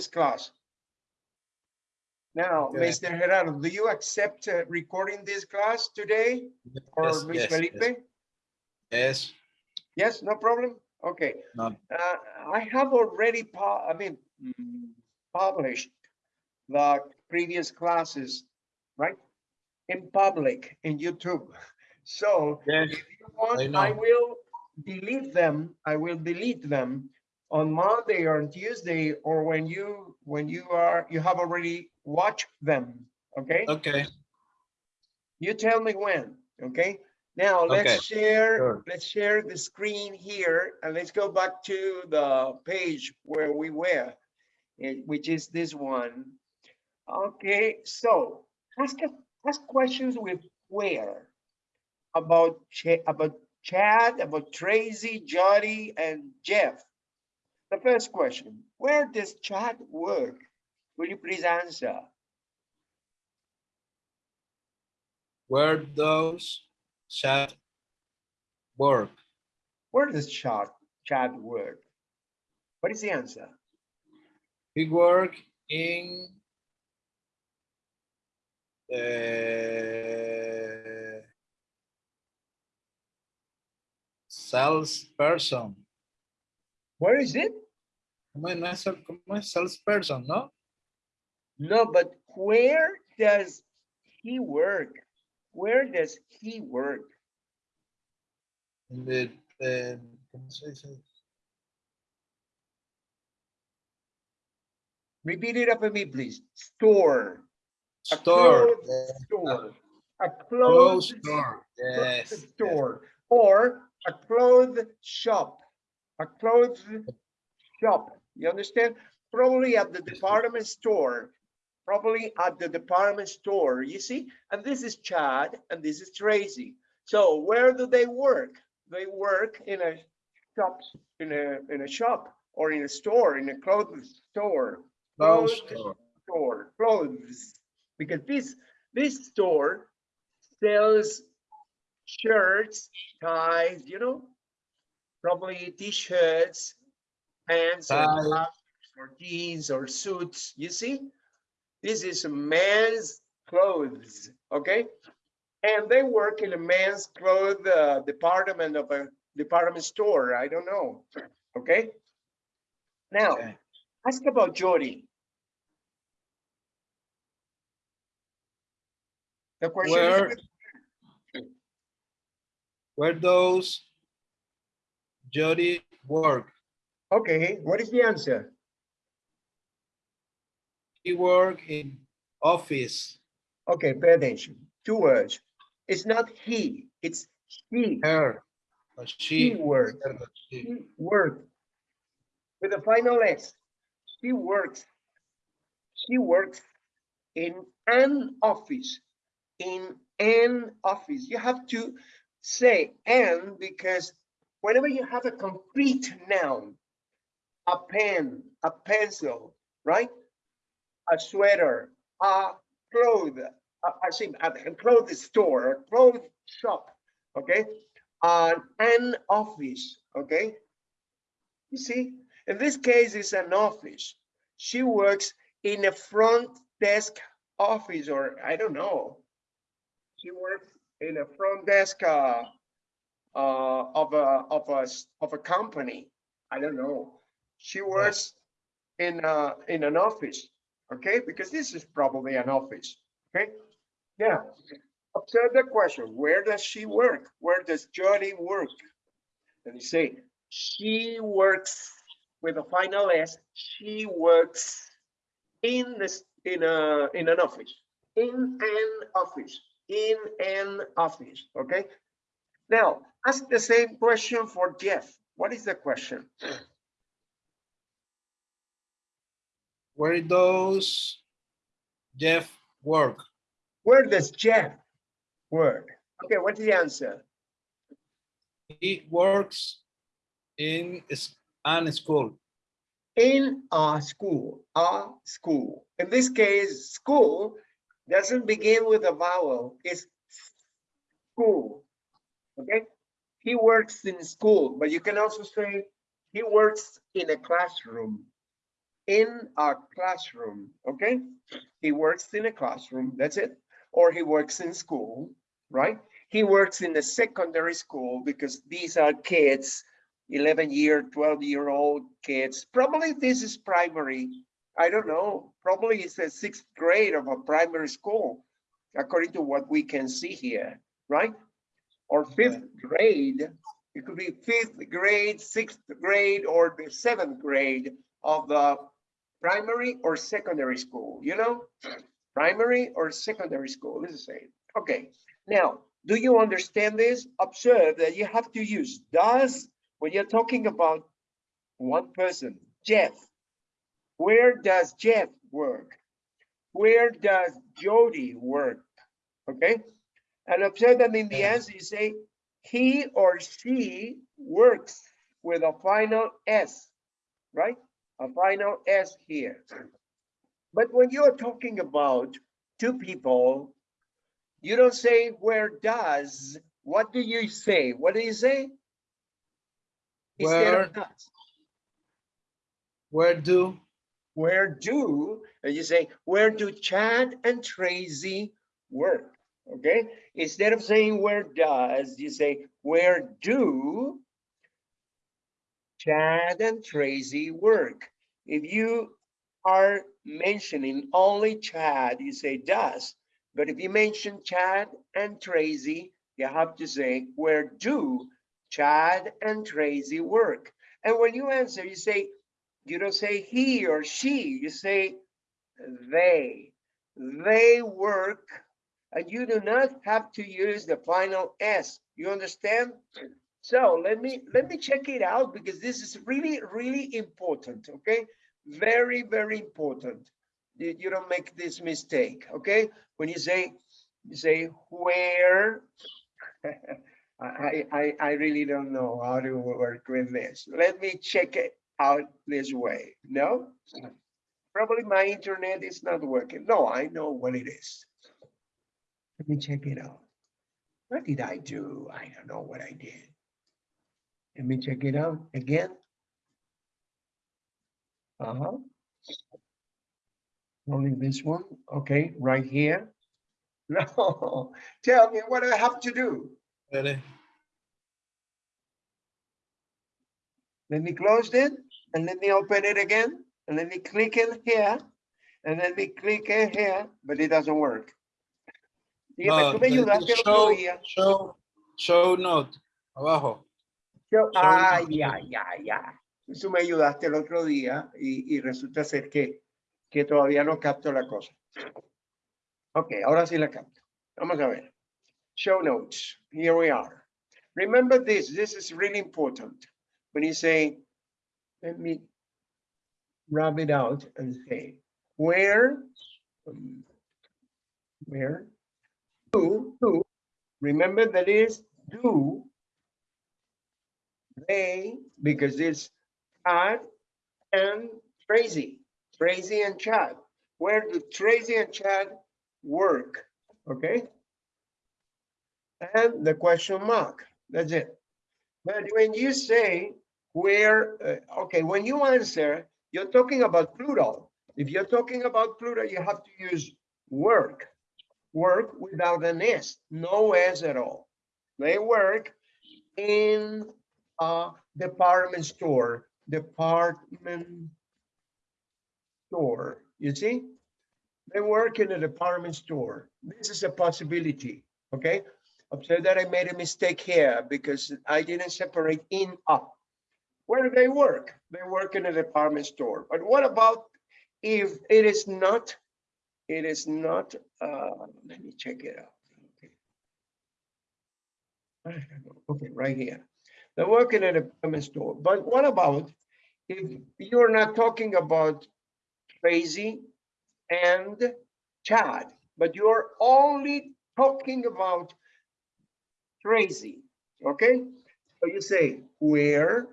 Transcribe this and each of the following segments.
previous class. Now, Okay. Mr. Gerardo, do you accept uh, recording this class today? Or Yes, Ms. yes, Felipe? yes. Yes, Yes, no problem? Okay. no, Uh, I have already, I mean, published the previous classes, right? In public, in YouTube. So yes, if you want, I I will delete them. I will delete them on Monday or on Tuesday, or when you, when you are, you have already watched them, okay? okay, You tell me when, okay? Now, let's share, sure. let's share the screen here and let's go back to the page where we were, eh, which is this one. Okay, so ask, a- ask questions with where about, Cha- about Chad, about Tracy, Jody, and Jeff. The first question, where does Chad work? Will you please answer? where does Chad work? Where does Chad, Chad work? What is the answer? He work in the salesperson. Where is it? ¿Cómo es, no es, sal- cómo es salesperson, no? No, but where does he work? Where does he work? In the, the- ¿cómo se dice? Repeat it after me, please. Store. A Store. yeah, Store. A Clothes clothes store. yes. Store. Or a clothes shop. A clothes shop. You understand? Probably at the department store. Probably at the department store, you see? And this is Chad and this is Tracy. So where do they work? They work in a shop, in a, in a shop or in a store, in a clothes store. Clothes store. store, clothes, because this, this store sells shirts, ties, you know, probably t-shirts, pants, or or jeans, or suits, you see? This is men's clothes, okay? And they work in a men's clothes uh, department of a department store, I don't know, okay? Now, Okay. ask about Jody. The question is Where- Where those Jody work? okay, what is the answer? He work in office. Okay, pay attention. Two words. It's not he, it's he. Her. She She. works. her, she. She works. With the final S. She works. She works in an office. In an office. You have to say an because whenever you have a concrete noun, a pen, a pencil, right? A sweater, a cloth, I a a clothes store, a clothes shop, okay? Uh, an office, okay? You see, in this case, it's an office. She works in a front desk office, or I don't know. She works in a front desk uh, uh, of a of a of a company. I don't know. She works in uh in an office, okay? Because this is probably an office, okay? Yeah. observe the question. Where does she work? Where does Jody work? And you say, she works with a final S, she works in this, in a, in an office, in an office, in an office, okay? Now, ask the same question for Jeff. What is the question? Where does Jeff work? Where does Jeff work? Okay, what's the answer? He works in an school. In a school, a school. In this case, school doesn't begin with a vowel, it's school. Okay? He works in school, but you can also say he works in a classroom. in a classroom, okay? He works in a classroom, that's it. Or he works in school, right? He works in a secondary school because these are kids, 11 year, 12 year old kids. Probably this is primary. I don't know. Probably it's the sixth grade of a primary school, according to what we can see here, right? Or fifth grade. It could be fifth grade, sixth grade, or the seventh grade of the primary or secondary school, you know? Primary or secondary school is the same. Okay, now, do you understand this? Observe that you have to use does when you're talking about one person, Jeff. Where does Jeff work? Where does Jody work? Okay, and observe that in the answer you say he or she works with a final S, right? A final S here. But when you're talking about two people, you don't say where does, what do you say? What do you say? Where- does. Where do, Where do, and you say, where do Chad and Tracy work? Okay, instead of saying where does, you say, where do Chad and Tracy work? If you are mentioning only Chad, you say does. But if you mention Chad and Tracy, you have to say, where do Chad and Tracy work? And when you answer, you say, you don't say he or she, you say they. They work, and you do not have to use the final S. You understand? So let me let me check it out because this is really, really important, okay? Very, very important. You, don't make this mistake, okay? When you say, you say where, I, I- I really don't know how to work with this. Let me check it out this way. No? Probably my internet is not working. No, I know what it is. Let me check it out. What did I do? I don't know what I did. Let me check it out again. Uh-huh. Only this one, okay, right here. No, tell me what I have to do. ready? Let me close it and let me open it again and let me click in here and let me click in here, but it doesn't work. Dígame, No, tú me ayudaste el otro show, día. show, show note, abajo. Yo- Show Ay, note. ya, ya, ya. Tú me ayudaste el otro día y, y resulta ser que, que todavía no capto la cosa. Ok, ahora sí la capto. Vamos a ver. Show notes. Here we are. Remember this. This is really important. When you say, let me rub it out and say, where, um, where, do, do, remember that is do, they, because it's Chad and Tracy, Tracy and Chad. Where do Tracy and Chad work? Okay? And the question mark, that's it. But when you say where, uh, okay, when you answer, you're talking about plural. If you're talking about plural, you have to use work. Work without an S, no S at all. They work in a department store, department store, you see? They work in a department store. This is a possibility, okay? Observe that I made a mistake here because I didn't separate in up. Where do they work? They work in a department store. But what about if it is not, it is not, uh, let me check it out. Okay. I don't know. Okay, right here. They're work in a department store. But what about if you're not talking about Tracy and Chad, but you're only talking about Tracy, okay? So you say, where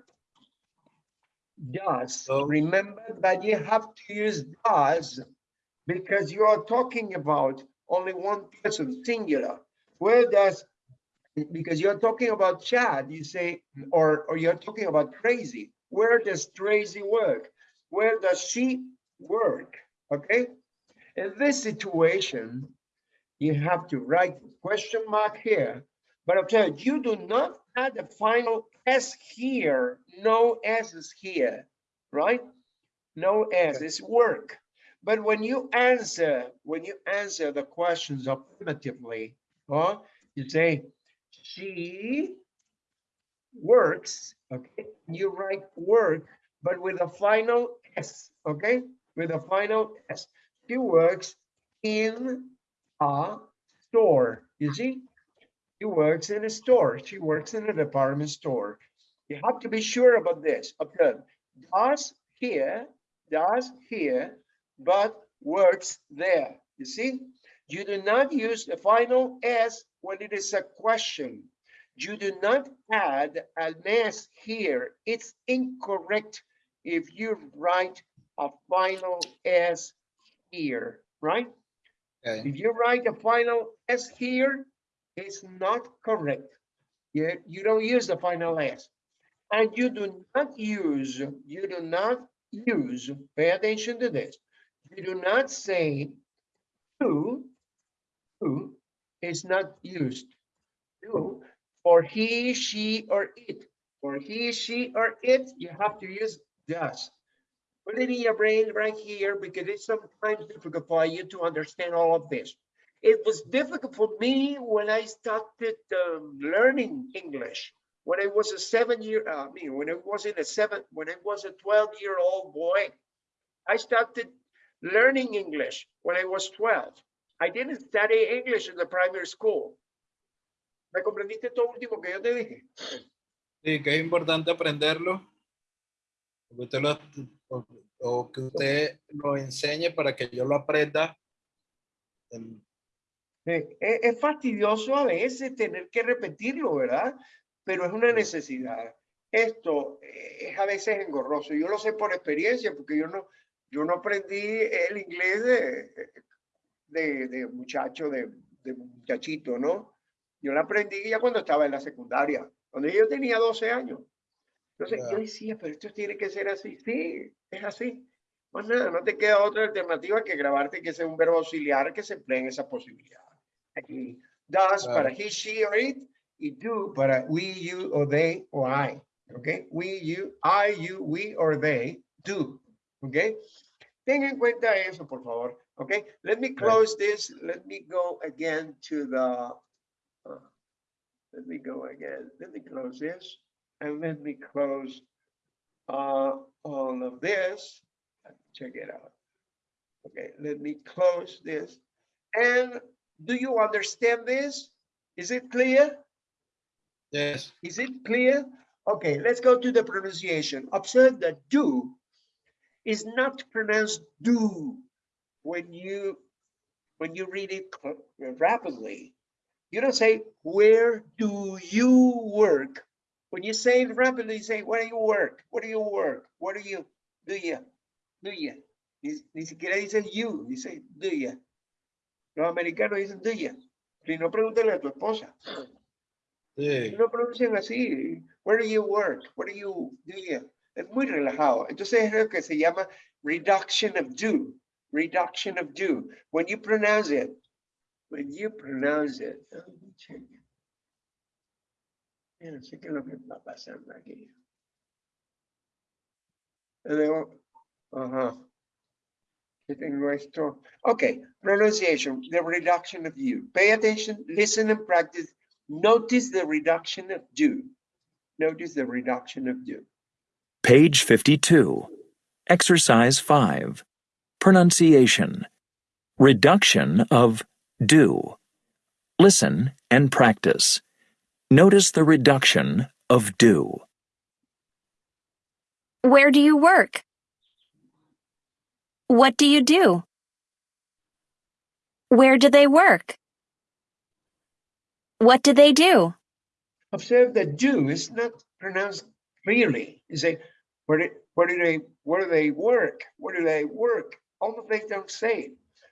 does, So- remember that you have to use does because you are talking about only one person, singular. Where does, because you're talking about Chad, you say, or, or you're talking about Tracy. Where does Tracy work? Where does she work, okay? In this situation, you have to write question mark here, but okay, you do not add the final S here, no S's here, right? No S, it's work. But when you answer, when you answer the questions affirmatively, huh, you say, she works, okay? You write work, but with a final S, okay? With a final S. She works in a store, you see? She works in a store. She works in a department store. You have to be sure about this. Okay, does here, does here, but works there. You see? You do not use the final S when it is a question. You do not add an S here. It's incorrect if you write a final S here, right? Okay. If you write a final S here, it's not correct. You, you don't use the final S. And you do not use, you do not use, pay attention to this. You do not say who, who is not used. Who for he, she, or it. For he, she, or it, you have to use does. Put it in your brain right here because it's sometimes difficult for you to understand all of this. It was difficult for me when I started um, learning English. When I was a seven year, uh, I mean, when I was in a seven, when I was a 12 year old boy, I started learning English when I was 12. I didn't study English in the primary school. ¿Me comprendiste esto último que yo te dije? Sí, que es importante aprenderlo. que usted lo, o, o que usted lo enseñe para que yo lo aprenda. en- Eh, Es, es fastidioso a veces tener que repetirlo, ¿verdad? Pero es una Sí. necesidad. Esto eh, es a veces engorroso. Yo lo sé por experiencia, porque yo no, yo no aprendí el inglés de, de, de muchacho, de, de muchachito, ¿no? Yo lo aprendí ya cuando estaba en la secundaria, cuando yo tenía 12 años. Entonces yo Ya. decía, pero esto tiene que ser así. Sí, es así. Pues nada, no te queda otra alternativa que grabarte que sea un verbo auxiliar que se emplee en esa posibilidad. Aquí, does para he, she or it, y do para we, you, or they, or I. Okay, we, you, I, you, we, or they, do. Okay, ten en cuenta eso, por favor. Okay, let me close this. Let me go again to the. uh, let me go again. Let me close this and let me close uh, all of this. Check it out. Okay, let me close this. And do you understand this? Is it clear? Yes. Is it clear? Okay, let's go to the pronunciation. Observe that do is not pronounced do when you when you read it rapidly. You don't say, where do you work? When you say it rapidly, you say, where do you work? What do you work? What do you, do you, do you? Ni, ni siquiera dicen you, dice do you. Los americanos dicen do you. Si no, pregúntale a tu esposa. Sí. No pronuncian así. Where do you work? What do you do? you? Es muy relajado. Entonces es lo que se llama reduction of do. Reduction of do. When you pronounce it, when you pronounce it. Ya no sé qué es lo que está pasando aquí. Luego, Ajá. ¿Qué tengo esto? Okay, pronunciation, the reduction of you. Pay attention, listen and practice. Notice the reduction of do. Notice the reduction of do. Page 52. Exercise 5. Pronunciation. Reduction of do. Listen and practice. Notice the reduction of do. Where do you work? What do you do? Where do they work? What do they do? Observe that do is not pronounced clearly. You say, where do, where do they, where do they work? Where do they work? Almost they don't say.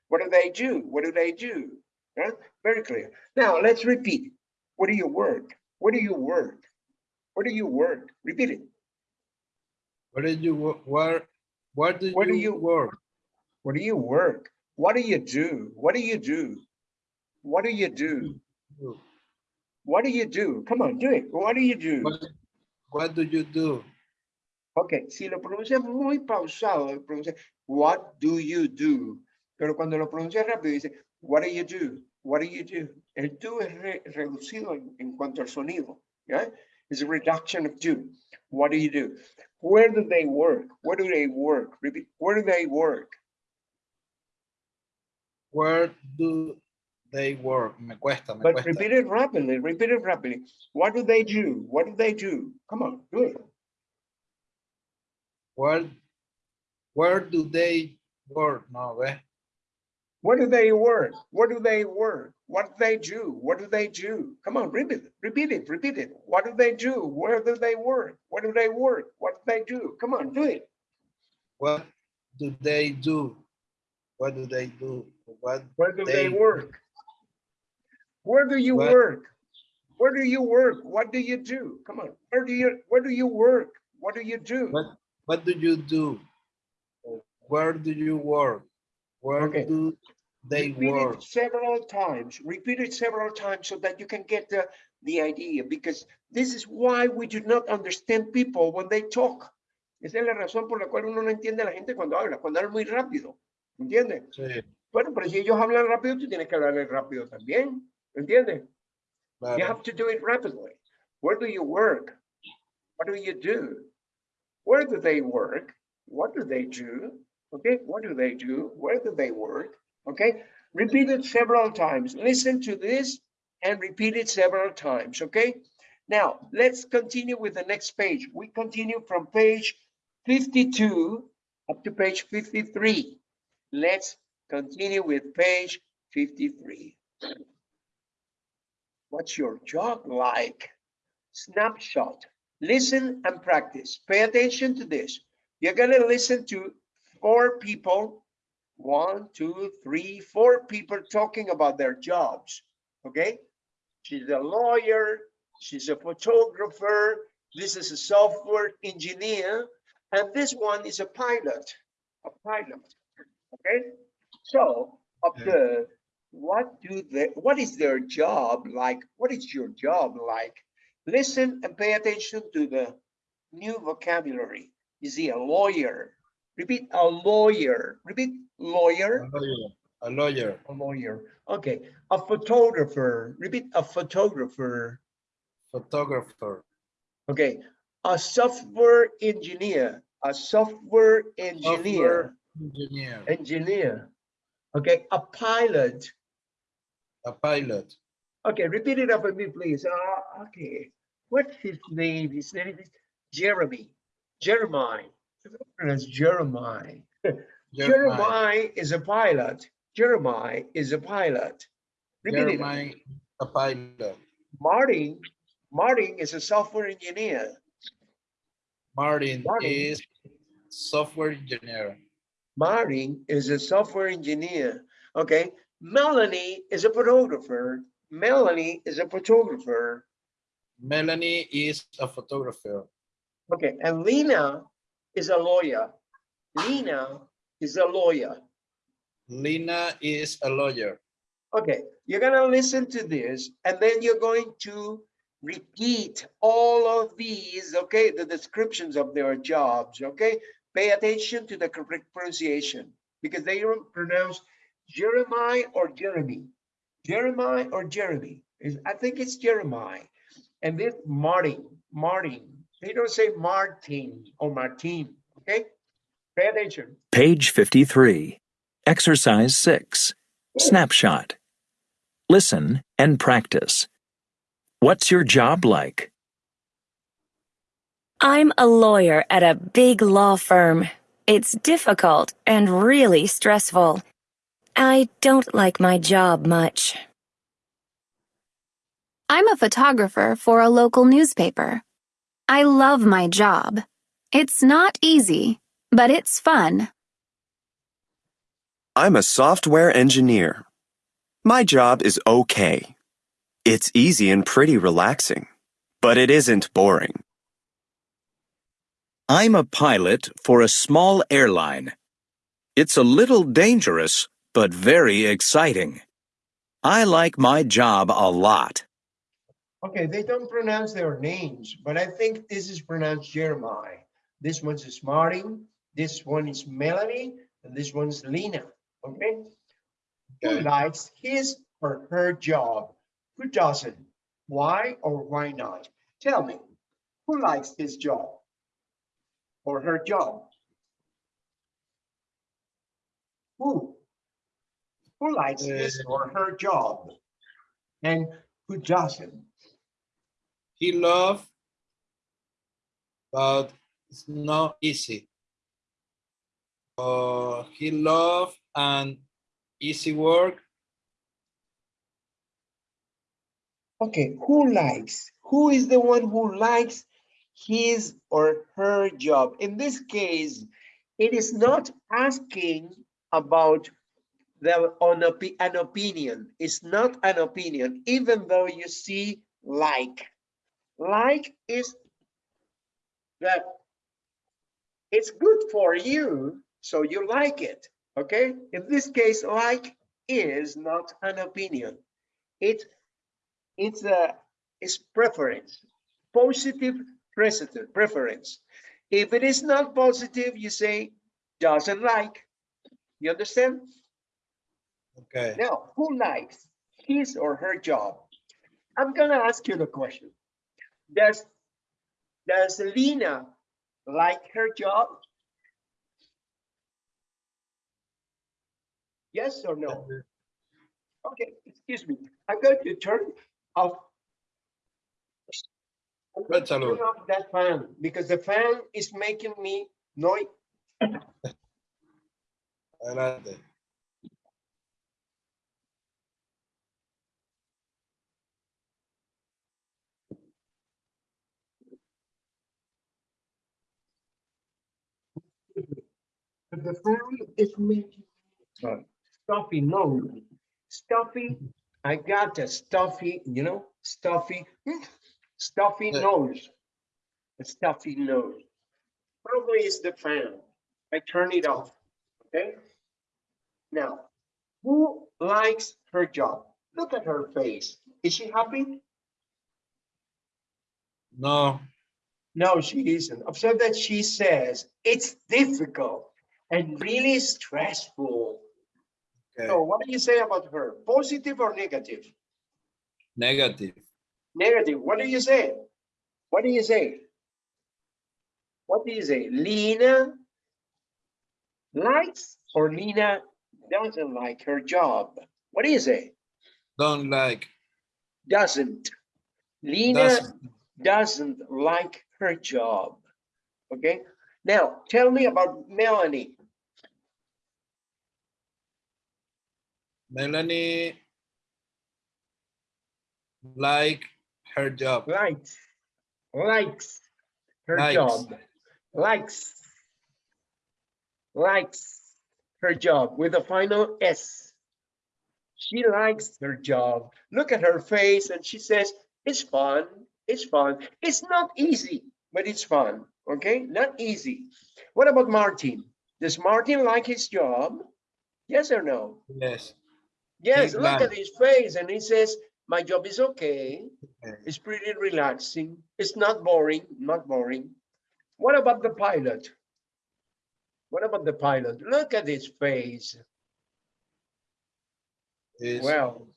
What do they do? What do they do? Right? Very clear. Now let's repeat. Where do you work? Where do you work? Where do you work? Repeat it. Where did you wo- where where do Where do you, you- work? Where do you work? What do you do? What do you do? What do you do? Do. What do you do? Come on, do it. What do you do? What, what do you do? Ok, si lo pronuncias muy pausado, pronuncia, what do you do? Pero cuando lo pronuncias rápido, dice, what do you do? What do you do? El do es re- reducido en, en cuanto al sonido, ¿ya? It's a reduction of do. What do you do? Where do they work? Where do they work? Repeat, where do they work? Where do they work? Me cuesta, me But cuesta. repeat it rapidly, repeat it rapidly. What do they do? What do they do? Come on, do it. Where, where do they work? No, ¿ves? Where do they work? Where do they work? What do they do? What do they do? Come on, repeat it, repeat it, repeat it. What do they do? Where do they work? Where do they work? What do they do? Come on, do it. What do they do? What do they do? What Where do they They- work? Where do you What- work? Where do you work? What do you do? Come on, where do you, where do you work? What do you do? What- what do you do? Where do you work? Where Okay. do they Repeat work? several times, repeat it several times so that you can get the, the idea, because this is why we do not understand people when they talk. Esa es la razón por la cual uno no entiende a la gente cuando habla, cuando habla muy rápido, ¿entiendes? Sí, Bueno, pero si ellos hablan rápido, tú tienes que hablarles rápido también, ¿entiendes? You have to do it rapidly. Where do you work? What do you do? Where do they work? What do they do? Okay, what do they do? Where do they work? Okay, repeat it several times. Listen to this and repeat it several times. Okay, now let's continue with the next page. We continue from page 52 up to page 53. Let's continue with page 53. What's your job like? Snapshot. Listen and practice. Pay attention to this. You're gonna listen to four people, one, two, three, four people talking about their jobs. Okay? She's a lawyer, she's a photographer, this is a software engineer, and this one is a pilot. A pilot. Okay? So observe what do they what is their job like what is your job like listen and pay attention to the new vocabulary is he a lawyer repeat a lawyer repeat lawyer A lawyer. A lawyer. a lawyer okay a photographer repeat a photographer Photographer. okay a software engineer a software engineer Software engineer. engineer okay a pilot A pilot. Okay, repeat it after me, please. Uh, okay. What's his name? His name is Jeremy. Jeremiah. That's Jeremiah. Jeremiah. Jeremiah is a pilot. Jeremiah is a pilot. Repeat it. Jeremiah, a pilot. Martin. Martin is a software engineer. Martin Martin. is software engineer. Martin is a software engineer. Okay. Melanie is a photographer. Melanie is a photographer. Melanie is a photographer. Okay, and Lena is a lawyer. Lena is a lawyer. Lina is a lawyer. Okay, you're gonna listen to this and then you're going to repeat all of these, okay, the descriptions of their jobs, okay? Pay attention to the correct pronunciation because they don't pronounce Jeremiah or Jeremy. Jeremiah or Jeremy. Is I think it's Jeremiah. And this Martin, Martin. They don't say Martin or Martin, okay? Pay attention. Page 53. Exercise 6. Snapshot. Listen and practice. What's your job like? I'm a lawyer at a big law firm. It's difficult and really stressful. I don't like my job much. I'm a photographer for a local newspaper. I love my job. It's not easy, but it's fun. I'm a software engineer. My job is okay. It's easy and pretty relaxing, but it isn't boring. I'm a pilot for a small airline. It's a little dangerous, but very exciting. I like my job a lot. Okay, they don't pronounce their names, but I think this is pronounced Jeremiah. This one's is Martin, this one is Melanie, and this one's Lena, okay? Who likes his or her job? Who doesn't? Why or why not? Tell me, who likes his job? Or her job? Who? Who likes his uh, or her job? And who doesn't? He love, but it's not easy. Uh, he love and easy work. Okay, who likes? Who is the one who likes his or her job? In this case, it is not asking about the on an opinion. It's not an opinion, even though you see like. Like is that it's good for you, so you like it. Okay, in this case, like is not an opinion. It it's a it's preference, positive preference. If it is not positive, you say doesn't like. You understand? Okay. Now, who likes his or her job? I'm gonna ask you the question. Does does Lena like her job? Yes or no? Okay, excuse me. I'm going to turn off. I'm going to Cuéntalo. Turn off that fan because the fan is making me noise. Adelante. The fan is making stuffy nose. Stuffy, I got a stuffy, you know, stuffy, hmm, stuffy Yeah. nose. A stuffy nose. Probably is the fan. I turn it off, okay? Now, who likes her job? Look at her face. Is she happy? No, No, she isn't. Observe that she says it's difficult and really stressful. okay. So what do you say about her? Positive or negative? Negative. Negative. What do you say? What do you say? What do you say? Lena likes or Lena doesn't like her job? What do you say? Don't like. Doesn't. Lena Doesn't. doesn't like her job. Okay. Now tell me about Melanie. Melanie like her job. Likes. Likes her Likes. job. Likes. Likes her job with a final S. She likes her job. Look at her face and she says, it's fun. It's fun. It's not easy, but it's fun. Okay, not easy. What about Martin? Does Martin like his job? Yes or no? Yes. Yes, He look at his face and he says, my job is okay. It's pretty relaxing. It's not boring, not boring. What about the pilot? What about the pilot? Look at his face. Well,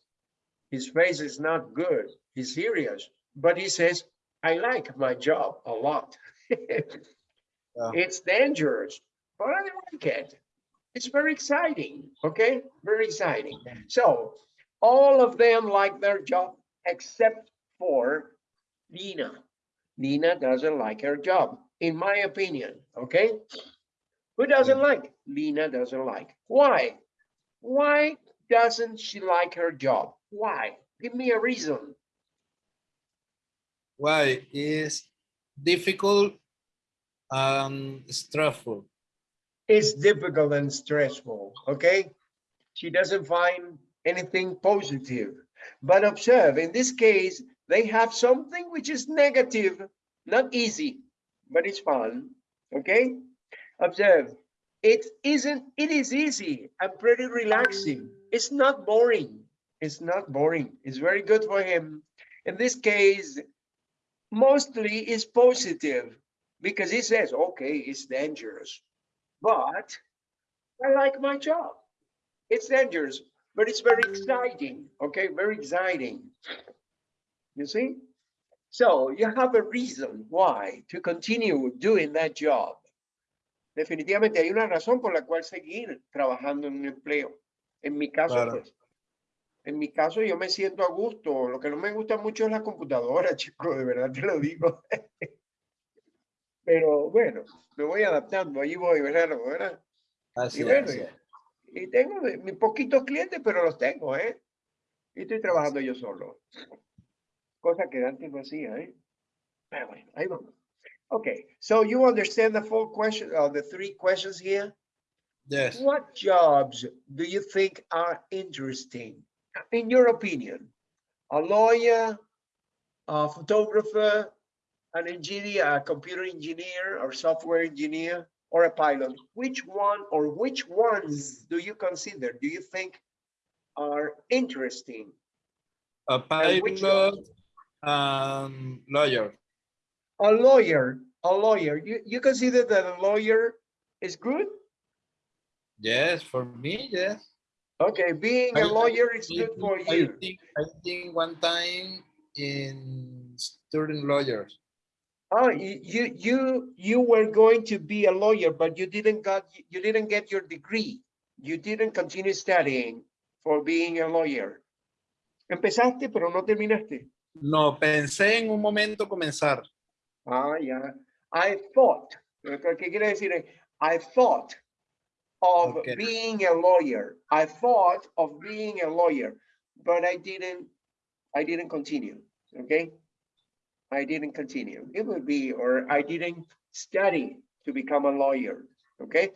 his face is not good. He's serious, but he says, I like my job a lot. It's dangerous, but I like it. It's very exciting, okay? Very exciting. So all of them like their job except for Lena. Lena doesn't like her job, in my opinion, okay? Who doesn't like? Lena doesn't like. Why? Why doesn't she like her job? Why? Give me a reason. Why is difficult and stressful? It's difficult and stressful, okay? She doesn't find anything positive. But observe, in this case, they have something which is negative, not easy, but it's fun, okay? Observe, it isn't, it is easy and pretty relaxing. It's not boring. It's not boring. It's very good for him. In this case, mostly is positive because he says, okay, it's dangerous, but I like my job. It's dangerous, but it's very exciting. Okay, very exciting. You see? So you have a reason why to continue doing that job. Definitivamente hay una razón por la cual seguir trabajando en un empleo. En mi caso, Claro. pues, en mi caso yo me siento a gusto. Lo que no me gusta mucho es la computadora, chico, de verdad te lo digo. Pero bueno, me voy adaptando, ahí voy, ¿verdad? ¿verdad? Así Y bueno, es. y tengo mis poquitos clientes, pero los tengo, ¿eh? Y estoy trabajando yo solo. Cosa que antes no hacía, ¿eh? Pero bueno, ahí vamos. Okay, so you understand the full question, uh, the three questions here? Yes. What jobs do you think are interesting, in your opinion? A lawyer, a photographer, an engineer, a computer engineer or software engineer, or a pilot? Which one or which ones do you consider, do you think are interesting? A pilot and lawyer. A lawyer, a lawyer, you, you consider that a lawyer is good? Yes, for me, yes. Okay, being I- a lawyer is good for I you. think, I think one time in student lawyers. Oh, you, you, you, you were going to be a lawyer, but you didn't got, you didn't get your degree. You didn't continue studying for being a lawyer. Empezaste, pero no terminaste. No, pensé en un momento comenzar. Ah, yeah. I thought, que quiere decir I thought of Okay. being a lawyer. I thought of being a lawyer, but I didn't, I didn't continue, okay? I didn't continue. It would be, or I didn't study to become a lawyer, okay?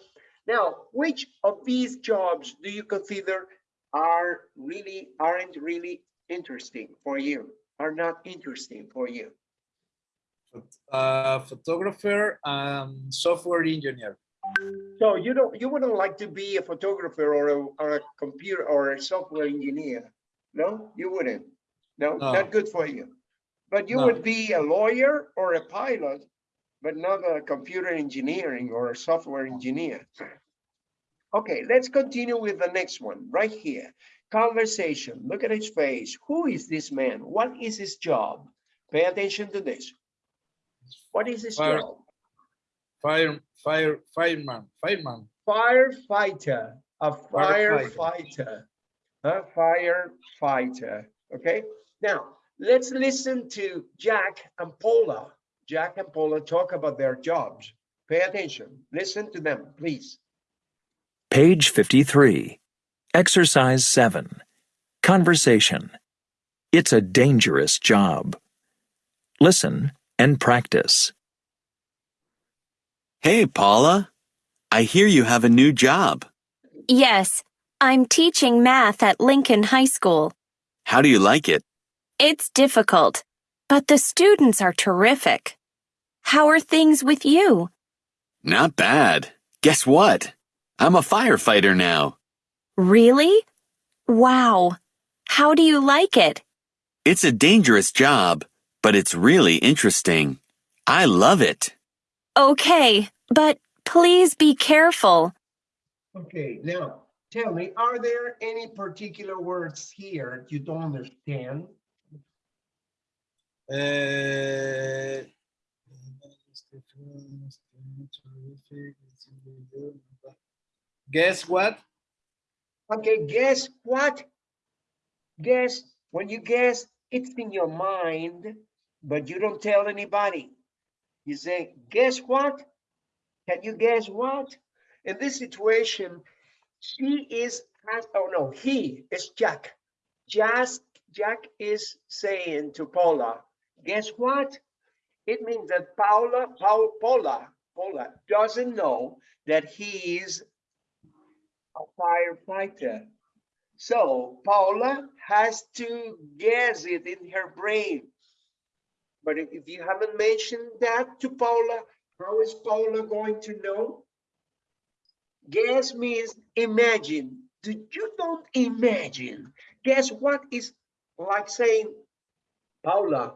Now, which of these jobs do you consider are really, aren't really interesting for you, are not interesting for you? Uh, photographer and software engineer. So you don't, you wouldn't like to be a photographer or a, or a computer or a software engineer? No, you wouldn't. No, No. not good for you. But you No. would be a lawyer or a pilot, but not a computer engineering or a software engineer. Okay, let's continue with the next one right here. Conversation. Look at his face. Who is this man? What is his job? Pay attention to this. What is his Fire- job? Fire, fire, fireman, fireman. firefighter, a Firefighter. firefighter, a firefighter. Okay, now let's listen to Jack and Paula. Jack and Paula talk about their jobs. Pay attention. Listen to them, please. Page 53. Exercise 7. Conversation. It's a dangerous job. Listen and practice. Hey, Paula. I hear you have a new job. Yes, I'm teaching math at Lincoln High School. How do you like it? It's difficult, but the students are terrific. How are things with you? Not bad. Guess what? I'm a firefighter now. Really? Wow. How do you like it? It's a dangerous job, but it's really interesting. I love it. Okay, but please be careful. Okay, now tell me, are there any particular words here you don't understand? Eh, Guess what? Okay, guess what? Guess, when you guess, it's in your mind, but you don't tell anybody. You say, guess what? Can you guess what? In this situation, she is, has- oh no, he is Jack. Just, Jack is saying to Paula, guess what? It means that Paula, Paul, Paula, Paula doesn't know that he is a firefighter. So Paula has to guess it in her brain. But if you haven't mentioned that to Paula, how is Paula going to know? Guess means imagine. Do you don't imagine? Guess what is like saying, Paula,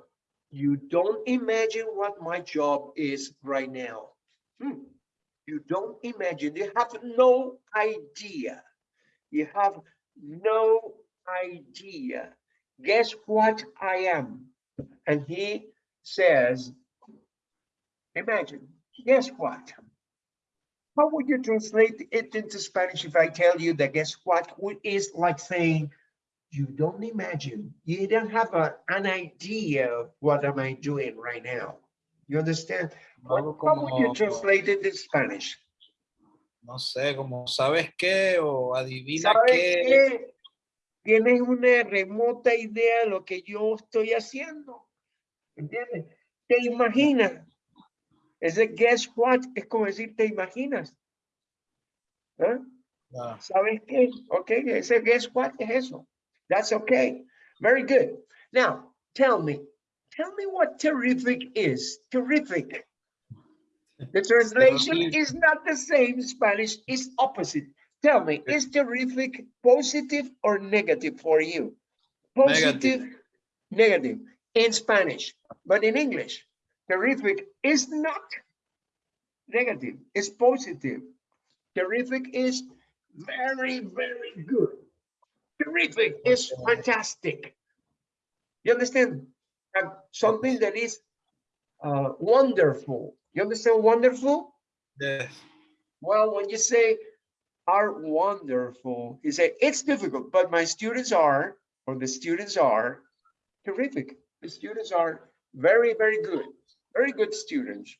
you don't imagine what my job is right now. Hmm. You don't imagine. You have no idea. You have no idea. Guess what I am? And he says, imagine, guess what? How would you translate it into Spanish if I tell you that guess what would- like saying, you don't imagine, you don't have a, an idea of what am I doing right now? You understand? Algo How would you como, translate it in Spanish? no sé, como sabes qué o adivina ¿Sabes qué. qué? Tienes una remota idea de lo que yo estoy haciendo. ¿Entiendes? Te imaginas. Ese guess what es como decir te imaginas. ¿Ah? Ah, ¿Sabes qué? Ok, ese guess what es eso. That's okay. Very good. Now, tell me, tell me what terrific is. Terrific. The translation is not the same Spanish, it's opposite. Tell me, is terrific positive or negative for you? Positive, negative in Spanish, but in English, terrific is not negative, it's positive. Terrific is very, very good. Terrific is fantastic. You understand? Uh, something that is uh, wonderful. You understand wonderful? yes. Well, when you say are wonderful, you say it's difficult, but my students are, or the students are terrific. The students are very, very good, very good students.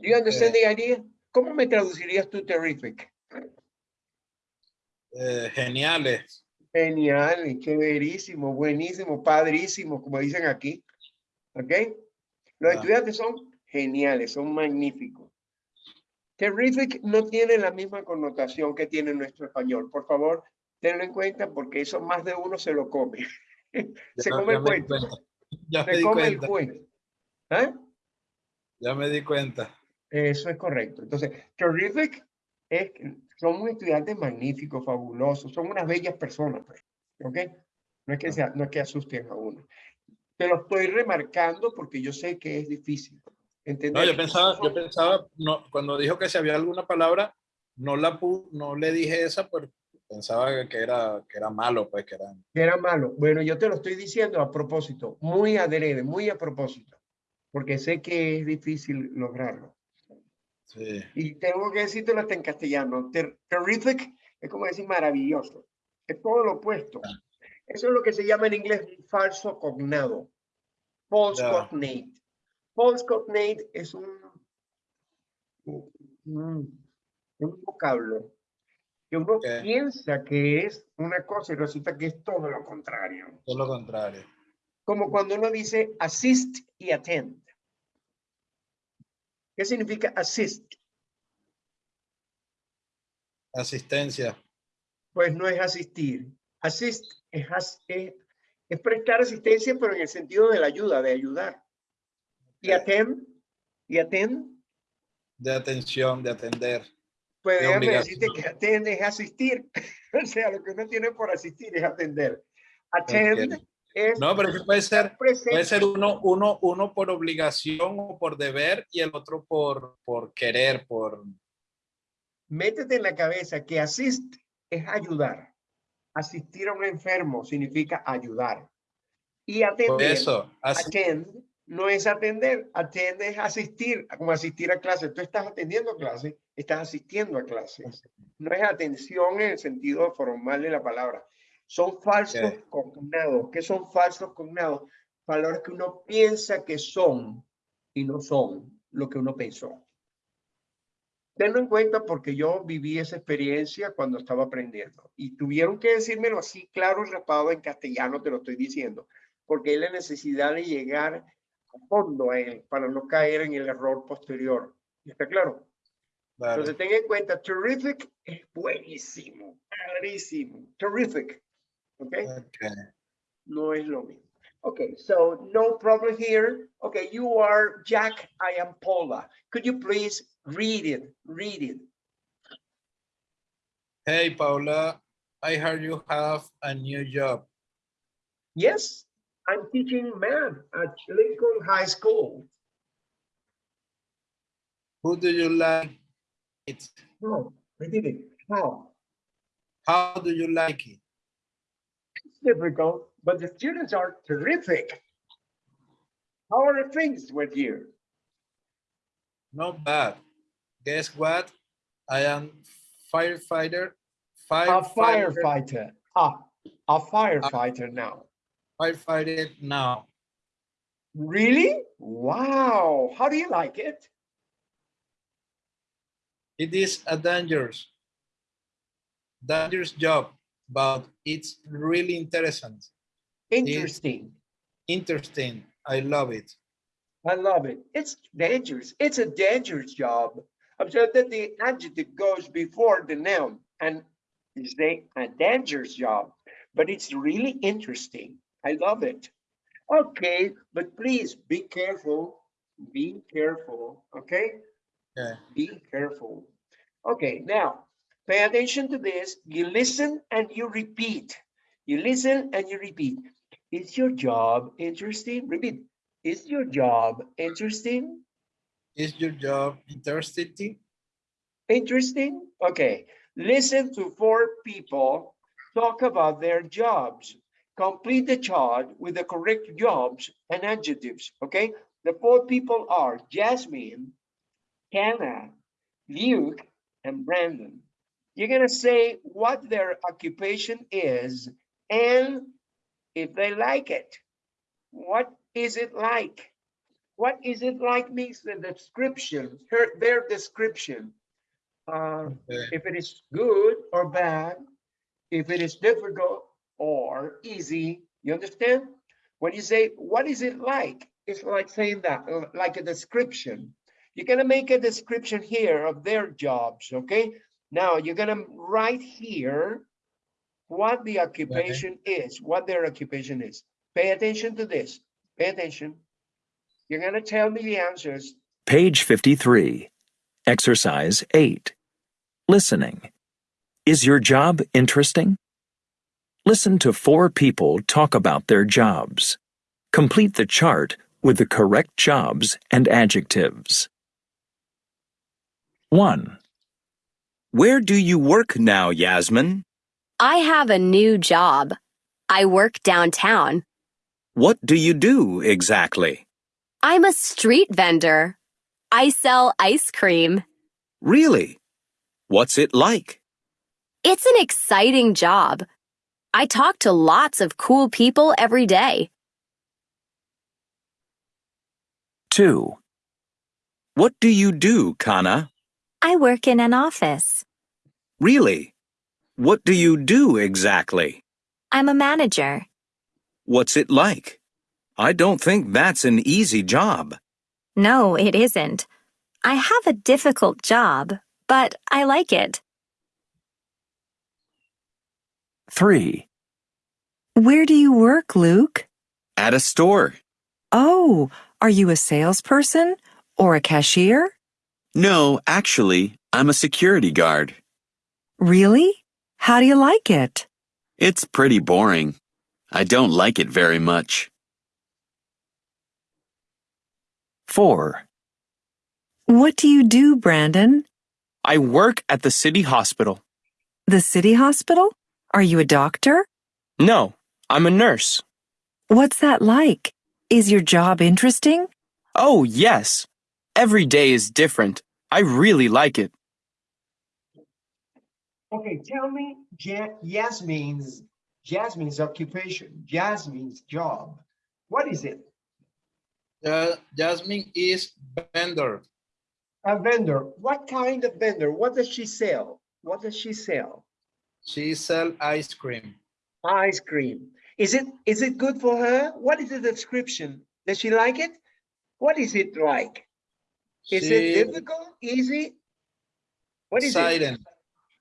Do you understand the idea? ¿Cómo me traducirías tú terrific? Eh, geniales. Genial, chéverísimo, buenísimo, padrísimo, como dicen aquí. ¿Ok? Los Ah. estudiantes son geniales, son magníficos. Terrific no tiene la misma connotación que tiene nuestro español. Por favor, tenlo en cuenta porque eso más de uno se lo come. se Ya- come ya el cuento. Ya me Se di come el cuenta. cuento. ¿Ah? Ya me di cuenta. Eso es correcto. Entonces, terrific es que somos estudiantes magníficos, fabulosos, son unas bellas personas, pues, ¿ok? No es que sea, no es que asusten a uno. Te lo estoy remarcando porque yo sé que es difícil. ¿entender? No, yo pensaba, yo Son- pensaba, no, cuando dijo que si había alguna palabra, no la no le dije esa, pero pensaba que era, que era malo, pues que era. que era malo. Bueno, yo te lo estoy diciendo a propósito, muy adrede, muy a propósito, porque sé que es difícil lograrlo. Sí. Y tengo que decírtelo hasta en castellano. Ter- terrific es como decir maravilloso. Es todo lo opuesto. Eso es lo que se llama en inglés falso cognado. False cognate. False cognate es un, un, un vocablo que uno Ok. piensa que es una cosa y resulta que es todo lo contrario. Todo lo contrario. Como cuando uno dice assist y attend. ¿Qué significa assist? Asistencia. Pues no es asistir. Assist es, as- es, es prestar asistencia, pero en el sentido de la ayuda, de ayudar. Y Ok. attend, y attend, De atención, de atender. pues De déjame decirte que attend es asistir. o sea, lo que uno tiene por asistir es atender. Attend Ok. Es No, pero puede ser, presente. puede ser uno, uno, uno por obligación o por deber y el otro por, por querer, por. Métete en la cabeza que assist es ayudar. Asistir a un enfermo significa ayudar. Y Por atender, eso. así- attend, no es atender, attend es asistir, como asistir a clases. Tú estás atendiendo clases, estás asistiendo a clases. No es atención en el sentido formal de la palabra. Son falsos Ok. cognados. ¿Qué son falsos cognados? Valores que uno piensa que son y no son lo que uno pensó. Tenlo en cuenta porque yo viví esa experiencia cuando estaba aprendiendo y tuvieron que decírmelo así claro rapado en castellano, te lo estoy diciendo, porque hay la necesidad de llegar a fondo a él para no caer en el error posterior. ¿Está claro? claro. Entonces ten en cuenta, terrific es buenísimo, padrísimo, terrific. ¿Ok? Ok. No es lo mismo. Okay, so no problem here. Okay, you are Jack, I am Paula. Could you please read it? Read it. Hey, Paula, I heard you have a new job. Yes, I'm teaching math at Lincoln High School. Who do you like it? No, repeat it. How? How do you like it? Difficult, but the students are terrific. How are things with you? Not bad. Guess what? I am firefighter. A firefighter. Ah, a firefighter now. Firefighter now. Really? Wow. How do you like it? It is a dangerous, dangerous job, but it's really interesting. Interesting. Interesting. I love it. I love it. It's dangerous. It's a dangerous job. Observe that the adjective goes before the noun and is a, a dangerous job, but it's really interesting. I love it. Okay, but please be careful. Be careful. Okay. Yeah. Be careful. Okay, now pay attention to this. You listen and you repeat. You listen and you repeat. Is your job interesting? Repeat. Is your job interesting? Is your job interesting? Interesting? Okay. Listen to four people talk about their jobs. Complete the chart with the correct jobs and adjectives. Okay. The four people are Jasmine, Hannah, Luke, and Brandon. You're going to say what their occupation is and if they like it. What is it like? What is it like means the description, her, their description. Uh, Okay. if it is good or bad, if it is difficult or easy, you understand? When you say, what is it like? It's like saying that, like a description. You're gonna make a description here of their jobs, okay? Now, you're gonna write here what the occupation is, what their occupation is. Pay attention to this, pay attention. You're gonna tell me the answers. Page 53. Exercise 8. Listening. Is your job interesting? Listen to four people talk about their jobs. Complete the chart with the correct jobs and adjectives. 1, Where do you work now, Yasmin? I have a new job. I work downtown. What do you do exactly? I'm a street vendor. I sell ice cream. Really? What's it like? It's an exciting job. I talk to lots of cool people every day. 2, What do you do, Kana? I work in an office. Really? What do you do exactly? I'm a manager. What's it like? I don't think that's an easy job. No, it isn't. I have a difficult job, but I like it. 3, Where do you work, Luke? At a store. Oh, are you a salesperson or a cashier? No, actually, I'm a security guard. Really? How do you like it? It's pretty boring. I don't like it very much. 4, What do you do, Brandon? I work at the city hospital. The city hospital? Are you a doctor? No, I'm a nurse. What's that like? Is your job interesting? Oh, yes. Every day is different. I really like it. Okay, tell me Ja- Yasmin's, Jasmine's occupation, Jasmine's job. What is it? Ja- Jasmine is vendor. A vendor. What kind of vendor? What does she sell? What does she sell? She sell ice cream. Ice cream. Is it is it good for her? What is the description? Does she like it? What is it like? Is it difficult? Easy? What is it?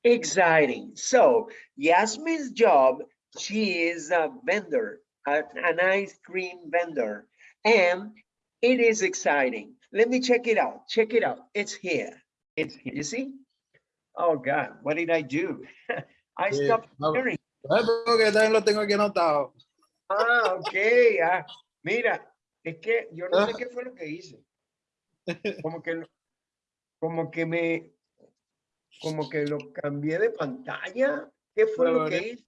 Exciting. So Yasmin's job, she is a vendor, a- an ice cream vendor, and it is exciting. Let me check it out. Check it out. It's here. It's here. You see? Oh God, what did I do? I Sí, stopped hearing. sharing. ay, porque también lo tengo aquí anotado. Ah, ok. ah, mira, es que yo no sé qué fue lo que hice. Como que, como que me, como que lo cambié de pantalla. ¿Qué fue lo que hice?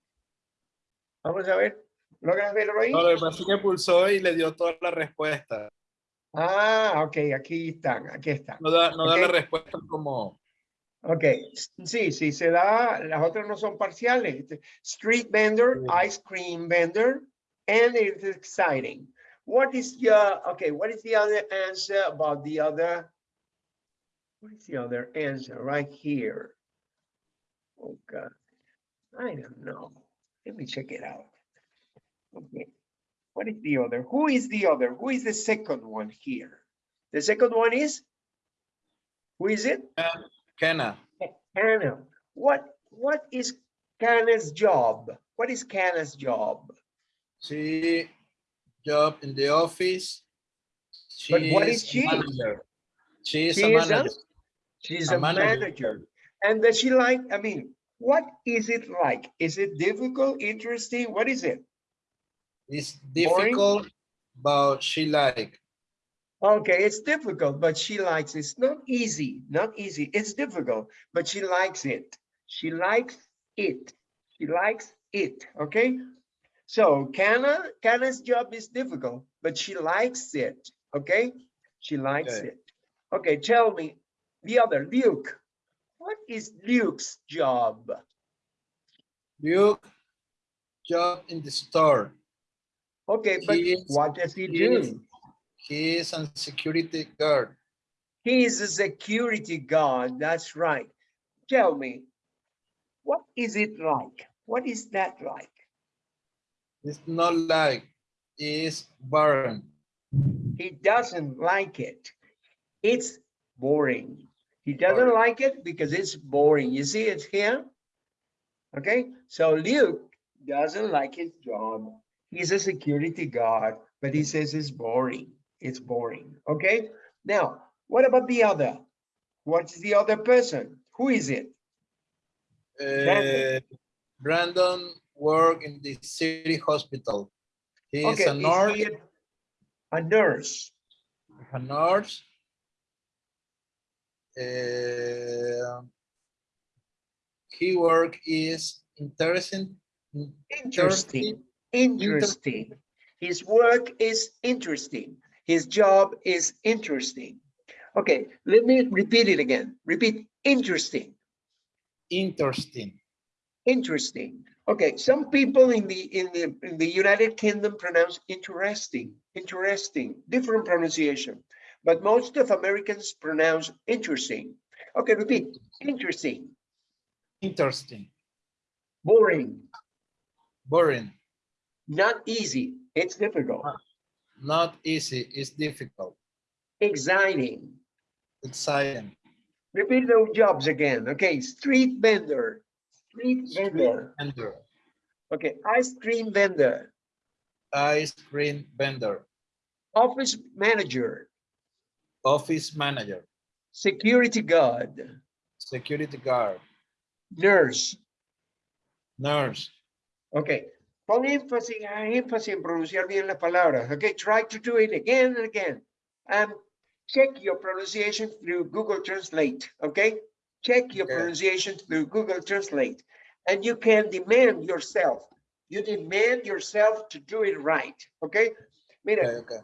Vamos a ver. ¿Logras verlo ahí? No, lo que pasa es que pulsó y le dio toda la respuesta. Ah, ok, aquí están, aquí están. No da, no da la respuesta como. Ok, sí, sí, se da, las otras no son parciales. Street vendor, ice cream vendor, and it's exciting. What is your, okay, what is the other answer about the other? What is the other answer right here? Oh God, I don't know. Let me check it out. Okay, what is the other? Who is the other? Who is the second one here? The second one is? Who is it? Uh, Kenna. Hannah, what, what is Hannah's job? What is Hannah's job? She job in the office. She But what is a she? Manager. She is She a is a- manager. She's A a manager. manager. And does she like, I mean, what is it like? Is it difficult, interesting? What is it? It's Boring? difficult, but she like. Okay, it's difficult, but she likes it. It's not easy, not easy. It's difficult, but she likes it. She likes it. She likes it, okay? So Kana, Kana's job is difficult, but she likes it, okay? She likes Okay. it. Okay, tell me, the other, Luke. What is Luke's job? Luke job in the store. Okay, but is- what does he he is- do? He is a security guard. He is a security guard, that's right. Tell me, what is it like? What is that like? It's not like it's barren. He doesn't like it. It's boring. He doesn't like it because it's boring. You see it's here? Okay, so Luke doesn't like his job. He's a security guard, but he says it's boring. It's boring. Okay, now what about the other? What's the other person? Who is it? Brandon. Uh, Brandon work in the city hospital. He is Okay, a nurse. he a- a nurse? a nurse. Uh, he work is interesting. Interesting. Interesting. His work is interesting. His job is interesting. Okay, let me repeat it again. Repeat, interesting, Interesting. interesting. Okay, some people in the in the in the United Kingdom pronounce interesting, interesting, different pronunciation. But most of Americans pronounce interesting. Okay, repeat, interesting, Interesting. boring, Boring. not easy, it's difficult, Not easy. It's difficult. exciting, Exciting. Repeat those jobs again. Okay, street vendor, street vendor. Vendor. Okay, ice cream vendor, Ice cream vendor. office manager, Office manager. security guard, Security guard. nurse. Nurse. Okay, pon énfasis, énfasis en pronunciar bien las palabras. Okay, try to do it again and again. And check your pronunciation through Google Translate. Okay, check your Okay. pronunciation through Google Translate. And you can demand yourself. You demand yourself to do it right. Okay, mira. Okay, okay.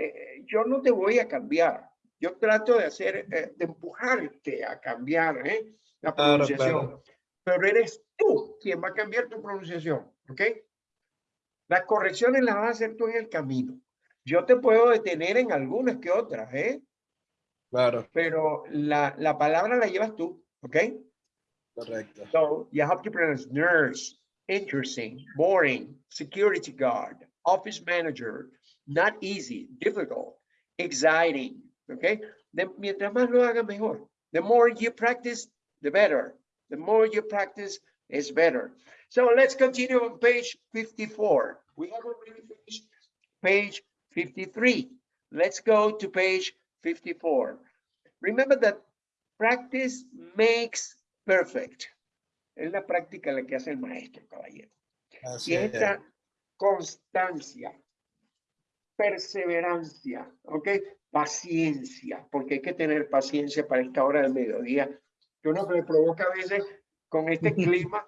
eh, yo no te voy a cambiar. Yo trato de hacer, eh, de empujarte a cambiar eh, la Claro, pronunciación. claro. Pero eres tú quien va a cambiar tu pronunciación, ¿ok? Las correcciones las vas a hacer tú en el camino. Yo te puedo detener en algunas que otras, ¿eh? Claro. Pero la, la palabra la llevas tú, ¿ok? Correcto. So you have to pronounce nurse, interesting, boring, security guard, office manager, not easy, difficult, exciting, okay? De- mientras más lo haga mejor. The more you practice, the better. The more you practice, is better. So let's continue on page 54. We have already finished page 53. Let's go to page 54. Remember that practice makes perfect. Es la práctica la que hace el maestro, caballero. Así Y es. esta constancia, perseverancia, ¿ok? Paciencia, porque hay que tener paciencia para esta hora del mediodía. Yo no me provoca a veces con este clima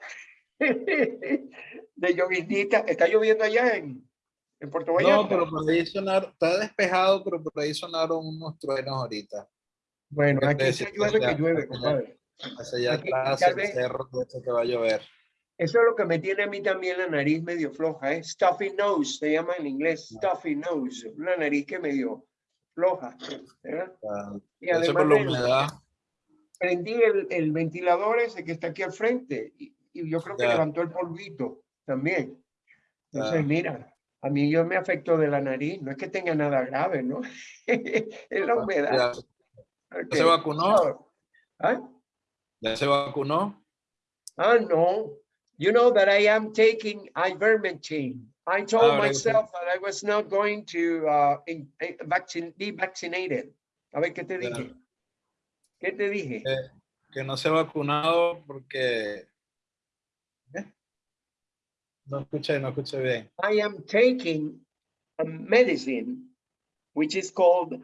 de lloviznita. ¿Está lloviendo allá en, en Puerto Vallarta? No, pero por ahí sonaron, está despejado, pero por ahí sonaron unos truenos ahorita. Bueno, Porque aquí se llueve que llueve, compadre. Hacia allá atrás, el cerro, que va a llover. Eso es lo que me tiene a mí también la nariz medio floja, ¿eh? Stuffy nose, se llama en inglés, stuffy nose, una nariz que medio floja, ¿verdad? Ah, Y además la humedad. prendí el, el ventilador ese que está aquí al frente y, y yo creo que levantó el polvito también. Entonces, Ya. mira, a mí yo me afecto de la nariz, no es que tenga nada grave, ¿no? es la humedad. Ya, se vacunó? ¿ah? ¿Ya se vacunó? Ah, no. You know that I am taking ivermectin. I told Ah, right, okay. myself that I was not going to uh, in, eh, vaccine, be vaccinated. A ver, ¿qué te dije? ¿Qué te dije? Eh, que no se ha vacunado porque... ¿Qué? No escuché, no escuché bien. I am taking a medicine which is called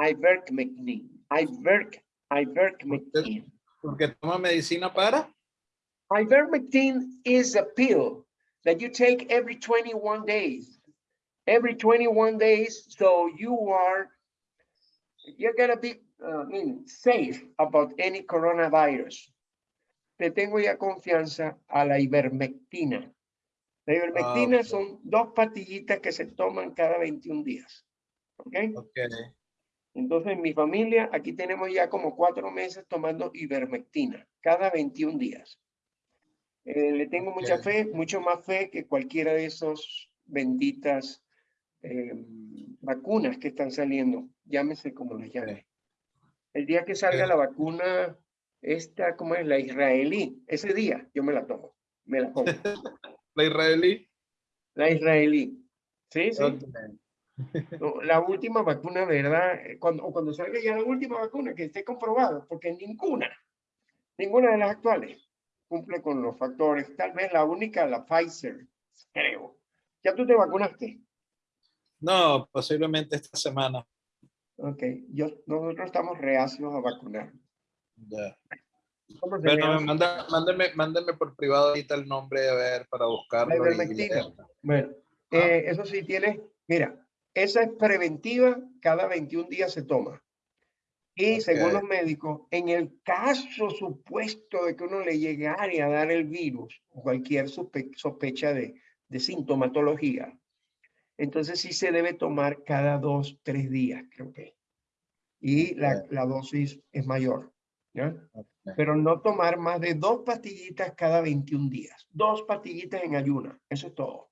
ivermectin. Iverc, ivermectin. Porque toma medicina para... Ivermectin is a pill that you take every 21 days. Every 21 days, so you are, you're gonna be, uh, I mean, safe about any coronavirus. Te tengo ya confianza a la ivermectina. La ivermectina ok. son dos pastillitas que se toman cada 21 días. ¿Ok? Ok. Entonces, en mi familia, aquí tenemos ya como cuatro meses tomando ivermectina, cada 21 días. Eh, le tengo mucha fe, mucho más fe que cualquiera de esos benditas eh, vacunas que están saliendo, llámese como las llame. El día que salga la vacuna, esta, ¿cómo es? La israelí, ese día yo me la tomo, me la pongo. La israelí. La israelí. Sí, sí. No, la última vacuna, ¿verdad? Cuando, o cuando salga ya la última vacuna que esté comprobado, porque ninguna, ninguna de las actuales cumple con los factores. Tal vez la única, la Pfizer, creo. ¿Ya tú te vacunaste? No, posiblemente esta semana. Ok, yo, nosotros estamos reacios a vacunar. Ya. ¿Cómo se Bueno, manda, mándeme, mándeme por privado ahorita el nombre a ver para buscarlo. Y. Bueno, eh, eso sí tiene, mira, esa es preventiva, cada 21 días se toma. Y según Ok. los médicos, en el caso supuesto de que uno le llegare a dar el virus o cualquier sospe- sospecha de, de sintomatología, entonces sí se debe tomar cada dos, tres días, creo que. Y la, Ok. la dosis es mayor, ¿ya? Ok. Pero no tomar más de dos pastillitas cada 21 días. Dos pastillitas en ayuna, eso es todo.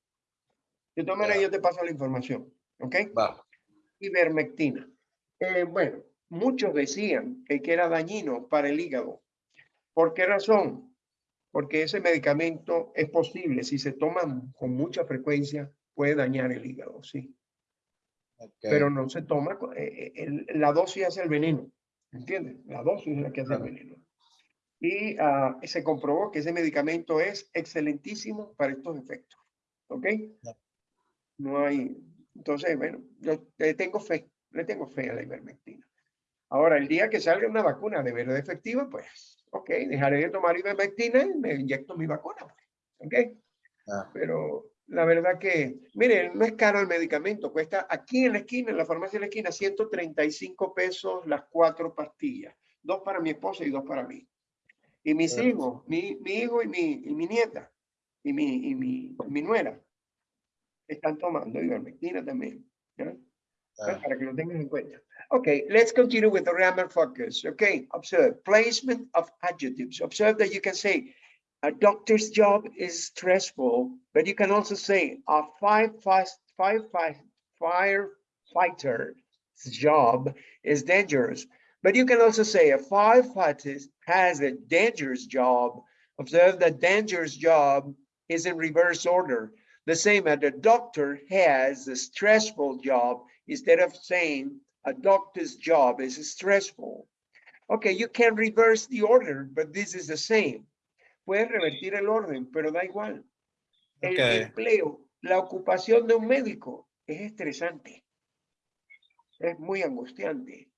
De todas maneras, yo te paso la información, ¿ok? Va. Ivermectina. Eh, bueno, muchos decían que era dañino para el hígado. ¿Por qué razón? Porque ese medicamento es posible, si se toma con mucha frecuencia, puede dañar el hígado, sí. ok. Pero no se toma, eh, eh, el- la dosis hace el veneno, ¿entiendes? La dosis es la que hace el Claro. veneno. Y ah, se comprobó que ese medicamento es excelentísimo para estos efectos, ¿ok? Ya. No hay, entonces, bueno, yo le tengo fe, le tengo fe a la ivermectina. Ahora, el día que salga una vacuna de verdad efectiva, pues, ok, dejaré de tomar ivermectina y me inyecto mi vacuna, pues, ¿ok? Ya. Pero la verdad que, miren, no es caro el medicamento, cuesta aquí en la esquina, en la farmacia de la esquina, 135 pesos las cuatro pastillas, dos para mi esposa y dos para mí. Y mis Bueno. hijos, mi, mi hijo y mi, y mi nieta, y mi, y mi, mi nuera, están tomando ivermectina también. ¿ya? Ya. para que lo tengas en cuenta. Okay, let's continue with the grammar focus. Okay, observe placement of adjectives. Observe that you can say a doctor's job is stressful, but you can also say a five fast five five firefighter's job is dangerous. But you can also say a firefighter has a dangerous job. Observe that dangerous job is in reverse order. The same as a doctor has a stressful job instead of saying a doctor's job is stressful. Okay, you can reverse the order, but this is the same. Puedes revertir el orden, pero da igual. El Okay. empleo, la ocupación de un médico es estresante. Es muy angustiante.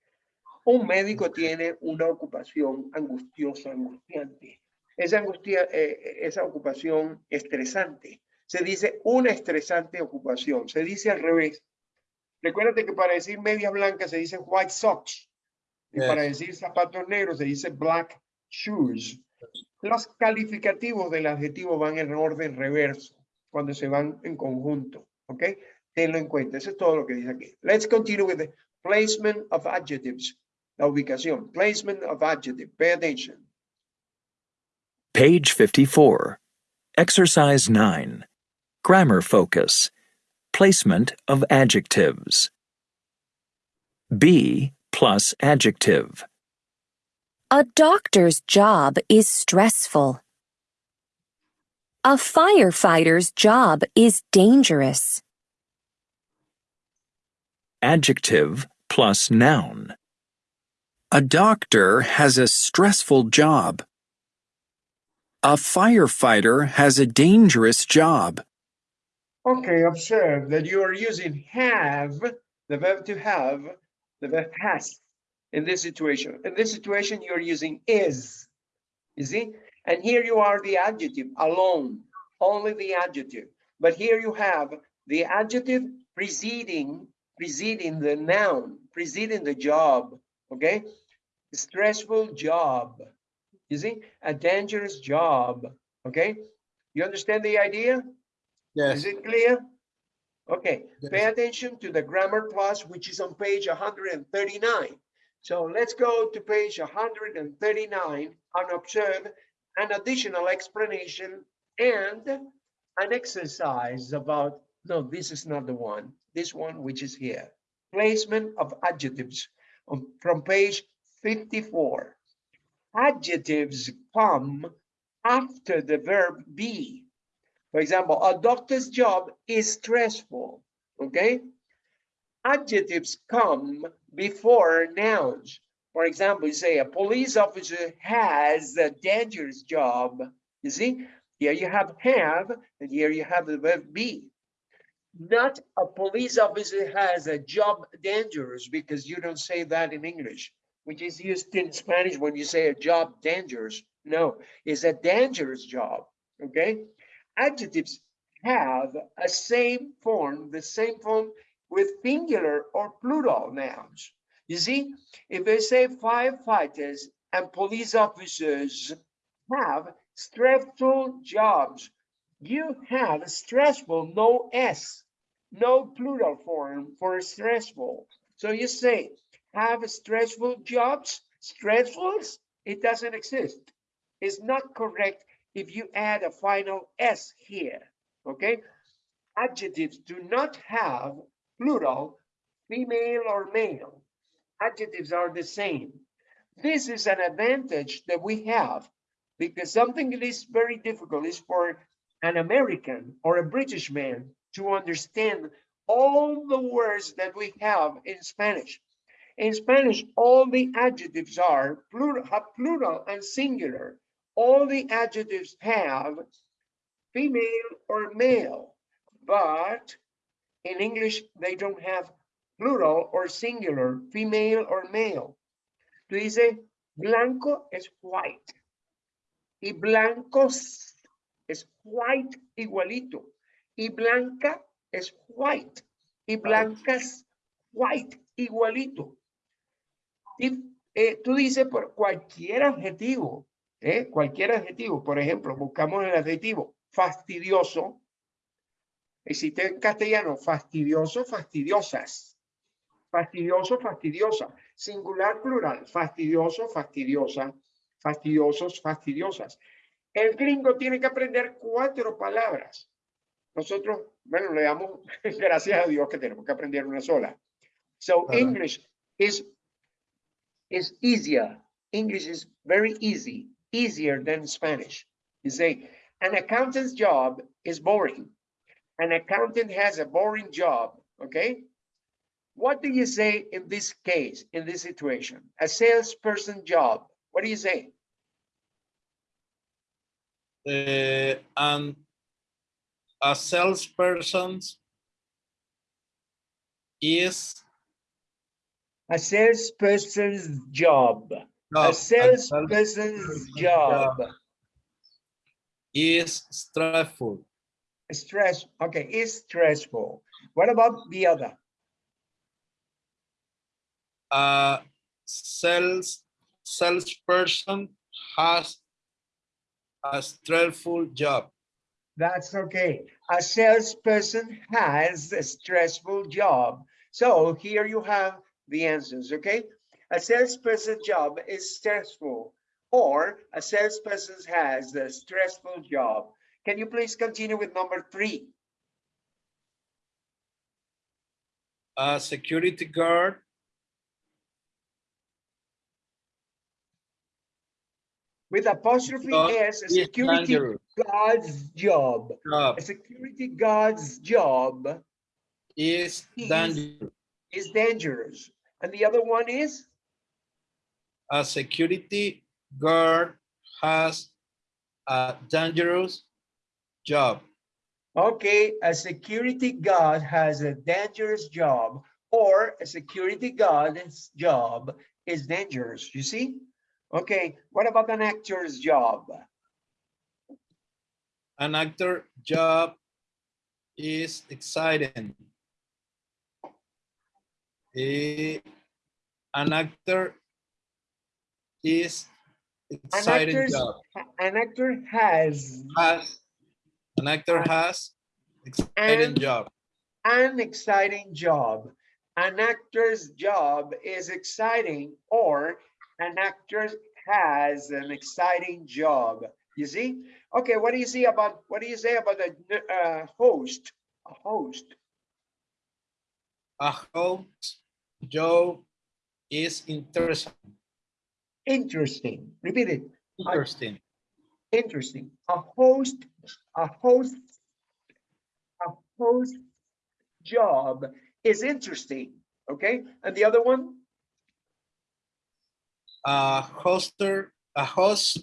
Un médico tiene una ocupación angustiosa, angustiante. Esa angustia, eh, esa ocupación estresante. Se dice una estresante ocupación. Se dice al revés. Recuérdate que para decir medias blancas se dice white socks. Y para decir zapatos negros se dice black shoes. Los calificativos del adjetivo van en orden reverso cuando se van en conjunto. ¿Ok? Tenlo en cuenta. Eso es todo lo que dice aquí. Let's continue with the placement of adjectives. La ubicación. Placement of adjective. Pay attention. Page 54. Exercise 9. Grammar focus. Placement of adjectives. B plus adjective. A doctor's job is stressful. A firefighter's job is dangerous. Adjective plus noun. A doctor has a stressful job. A firefighter has a dangerous job. Okay, observe that you are using have, the verb to have, the verb has in this situation. In this situation, you're using is. You see? And here you are the adjective alone, only the adjective. But here you have the adjective preceding, preceding the noun, preceding the job. Okay? Stressful job. You see? A dangerous job. Okay? You understand the idea? Yes. Is it clear? Okay, pay attention to the grammar plus, which is on page 139. So let's go to page 139 and observe an additional explanation and an exercise about, no, this is not the one, this one which is here. Placement of adjectives on, from page 54. Adjectives come after the verb be. For example, a doctor's job is stressful, okay? Adjectives come before nouns. For example, you say a police officer has a dangerous job. You see, here you have have, and here you have the verb be. Not a police officer has a job dangerous because you don't say that in English, which is used in Spanish when you say a job dangerous. No, it's a dangerous job, okay? Adjectives have a same form, the same form with singular or plural nouns. You see, if they say firefighters and police officers have stressful jobs, you have stressful, no S, no plural form for stressful. So you say, have stressful jobs, stressfuls, it doesn't exist. It's not correct if you add a final S here, okay? Adjectives do not have plural, female or male. Adjectives are the same. This is an advantage that we have because something that is very difficult is for an American or a British man to understand all the words that we have in Spanish. In Spanish, all the adjectives are plural, plural and singular all the adjectives have female or male, but in English, they don't have plural or singular, female or male. Tú dices, blanco es white. Y blancos es white igualito. Y blanca es white. Y blancas, white igualito. Y eh, tú dices por cualquier adjetivo, ¿eh? cualquier adjetivo, por ejemplo, buscamos el adjetivo fastidioso, existe en castellano fastidioso, fastidiosas, fastidioso, fastidiosa, singular, plural, fastidioso, fastidiosa, fastidiosos, fastidiosas. El gringo tiene que aprender cuatro palabras. Nosotros, bueno, le damos gracias a Dios que tenemos que aprender una sola. So. English is, is easier. English is very easy, easier than Spanish. You say, an accountant's job is boring. An accountant has a boring job, okay? What do you say in this case, in this situation? A salesperson job. What do you say? Uh, and a salesperson is A salesperson's job. A salesperson's job. is stressful. Stress, okay, is stressful. What about the other? A sales salesperson has a stressful job. That's okay. A salesperson has a stressful job. So here you have the answers, okay? A salesperson's job is stressful or a salesperson has a stressful job. Can you please continue with number three? A security guard With apostrophe job S, a security dangerous. guard's job. Job A security guard's job is Is- dangerous. is dangerous. And the other one is? A security guard has a dangerous job. Okay, a security guard has a dangerous job or a security guard's job is dangerous, you see? Okay, what about an actor's job? An actor job is exciting. Eh, an actor is exciting actor's- job. An actor has Has an actor has exciting And- job. an exciting job. An actor's job is exciting or an actor has an exciting job. You see? Okay, what do you see about, what do you say about a uh, host? A host. A host job is interesting. Interesting. Repeat it. Interesting. Interesting. A host, a host, a host job is interesting. Okay, and the other one? A hoster, a host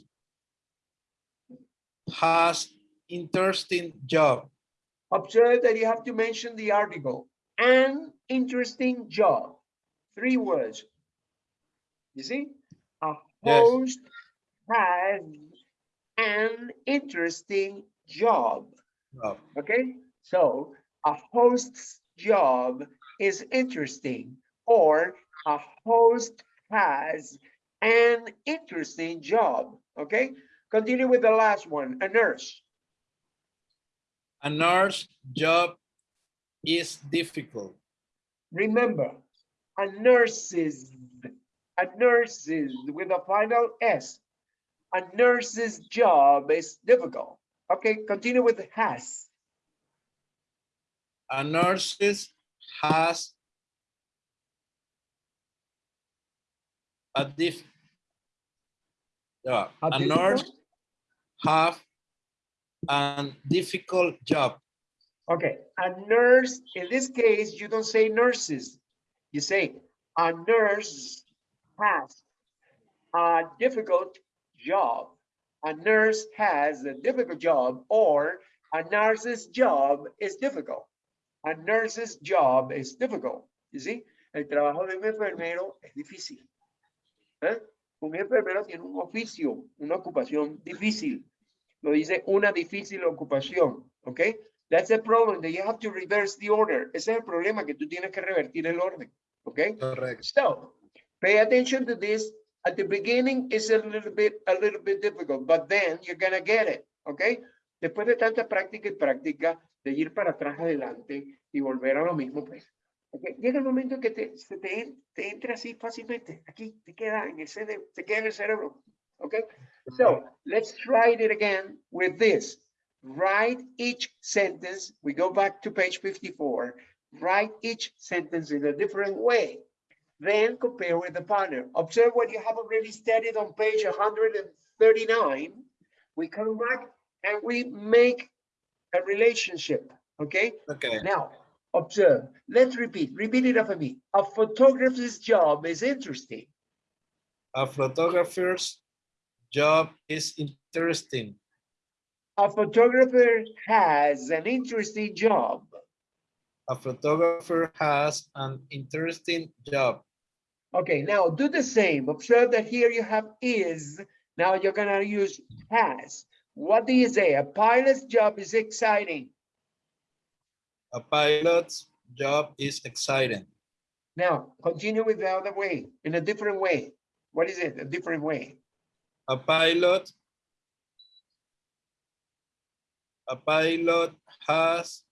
has interesting job. Observe that you have to mention the article. An interesting job. Three words. You see? Host has an interesting job. job. Okay? So a host's job is interesting or a host has an interesting job. Okay? Continue with the last one, a nurse. A nurse job is difficult. Remember, a nurse's, a nurse's with a final S. A nurse's job is difficult. Okay, continue with has. A nurse's has a diff. Yeah, A a nurse difficult? have a difficult job. Okay, a nurse, in this case, you don't say nurses. You say a nurse has a difficult job. A nurse has a difficult job or a nurse's job is difficult. A nurse's job is difficult. You see? El trabajo de un enfermero es difícil. ¿Eh? Un enfermero tiene un oficio, una ocupación difícil. Lo dice una difícil ocupación. ¿Ok? That's the problem that you have to reverse the order. Ese es el problema que tú tienes que revertir el orden. Okay. Correct. So pay attention to this. At the beginning, it's a little bit, a little bit difficult, but then you're gonna get it. Okay. Después de tanta práctica y práctica, de ir para atrás adelante y volver a lo mismo, pues. Okay. Llega el momento que te, se te, te entra así fácilmente. Aquí te queda en el cerebro, te queda en el cerebro. Okay. So let's try it again with this. Write each sentence. We go back to page 54. Write each sentence in a different way. Then compare with the partner. Observe what you have already studied on page 139. We come back and we make a relationship. Okay. Okay. Now, Observe. Let's repeat. Repeat it after me. A photographer's job is interesting. A photographer's job is interesting. A photographer has an interesting job. A photographer has an interesting job. Okay, now do the same. Observe that here you have is. Now you're gonna use has. What do you say? A pilot's job is exciting. A pilot's job is exciting. Now continue with the other way, in a different way. What is it? A different way. A pilot. A pilot has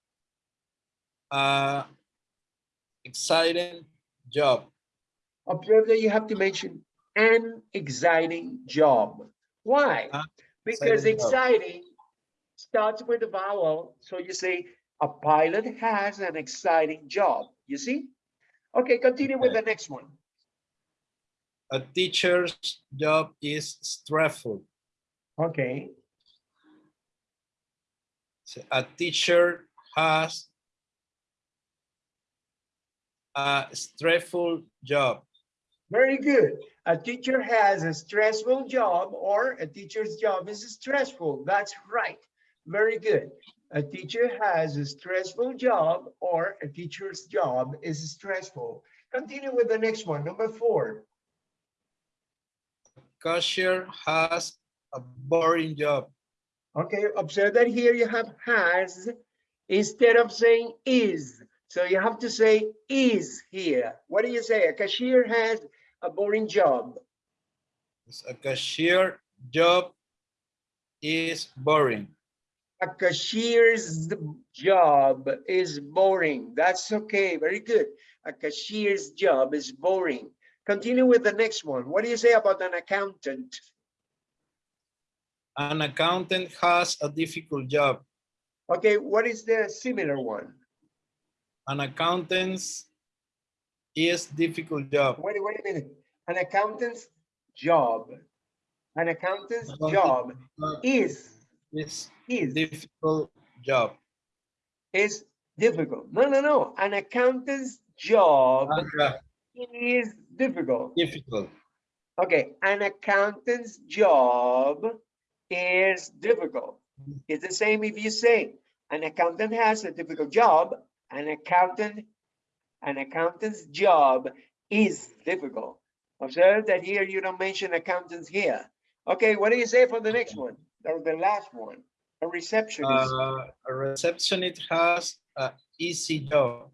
a exciting job. Observe that you have to mention an exciting job. Why? An Because exciting job. starts with a vowel. So you say a pilot has an exciting job. You see? Okay, continue with the next one. A teacher's job is stressful. Okay, So A teacher has a stressful job. Very good. A teacher has a stressful job or a teacher's job is stressful. That's right. Very good. A teacher has a stressful job or a teacher's job is stressful. Continue with the next one, number four. Cashier has a boring job. Okay, observe that here you have has instead of saying is. So you have to say is here. What do you say? A cashier has a boring job. A cashier job is boring. A cashier's job is boring. That's okay, very good. A cashier's job is boring. Continue with the next one. What do you say about an accountant? An accountant has a difficult job. Okay, what is the similar one? An accountant's is difficult job. Wait, wait a minute. An accountant's job. An accountant's Accountant job is, is is, difficult job. is difficult. No, no, no. An accountant's job Ah, is difficult. Difficult. Okay, an accountant's job is difficult. It's the same if you say an accountant has a difficult job, an accountant, an accountant's job is difficult. Observe that here you don't mention accountants here. Okay, what do you say for the next one? Or the last one? A receptionist. Uh, a receptionist has a easy job.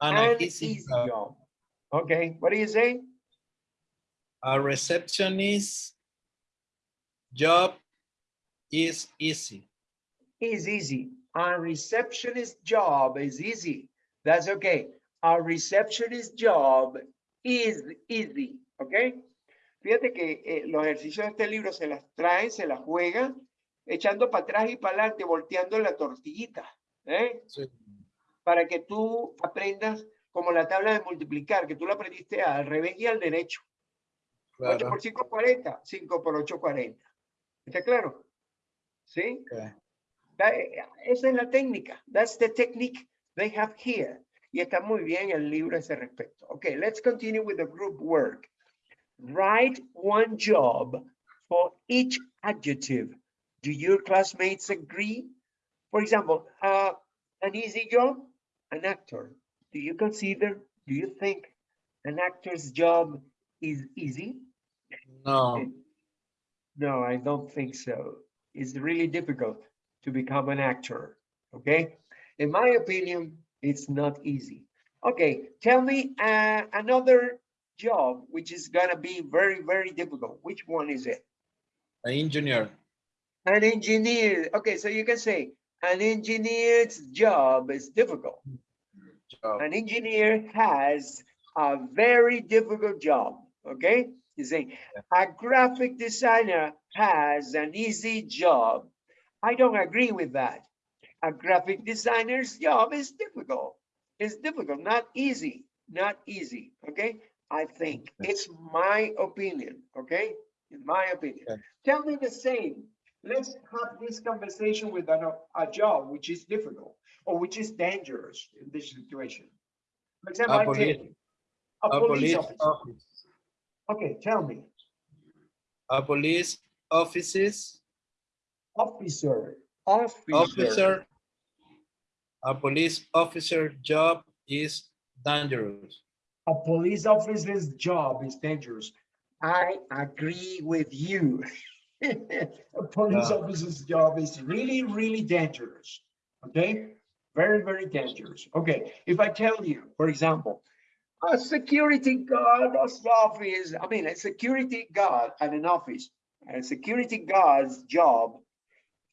An, An easy, easy job. job. Okay, what do you say? A receptionist job is easy. is easy. A receptionist job is easy. That's okay. A receptionist job is easy. Okay. Fíjate que eh, los ejercicios de este libro se las trae, se las juega, echando para atrás y para adelante, volteando la tortillita. ¿eh? Sí. Para que tú aprendas como la tabla de multiplicar, que tú la aprendiste al revés y al derecho. 8 Claro. por 5, 40. 5 por 8, 40. ¿Está claro? ¿Sí? Ok. That- esa es la técnica. That's the technique they have here. Y está muy bien el libro a ese respecto. Okay, let's continue with the group work. Write one job for each adjective. Do your classmates agree? For example, uh, an easy job, an actor. Do you consider, do you think an actor's job is easy? No. No, I don't think so. It's really difficult to become an actor, okay? In my opinion, it's not easy. Okay, tell me uh, another job which is gonna be very, very difficult. Which one is it? An engineer. An engineer. Okay, so you can say an engineer's job is difficult. Job. An engineer has a very difficult job, okay? You say, a graphic designer has an easy job. I don't agree with that. A graphic designer's job is difficult. It's difficult, not easy, not easy, okay? I think it's my opinion, okay? In my opinion. Okay. Tell me the same. let's have this conversation with an, a job which is difficult or which is dangerous in this situation. For example, A I tell police- you, a A police police officer. office. Okay, tell me, A police offices, officer, officer. officer. A police officer job is dangerous. A police officer's job is dangerous. I agree with you. A police Yeah. officer's job is really, really dangerous. Okay? Very, very dangerous. Okay, if I tell you, for example, a security guard office, I mean, a security guard at an office, a security guard's job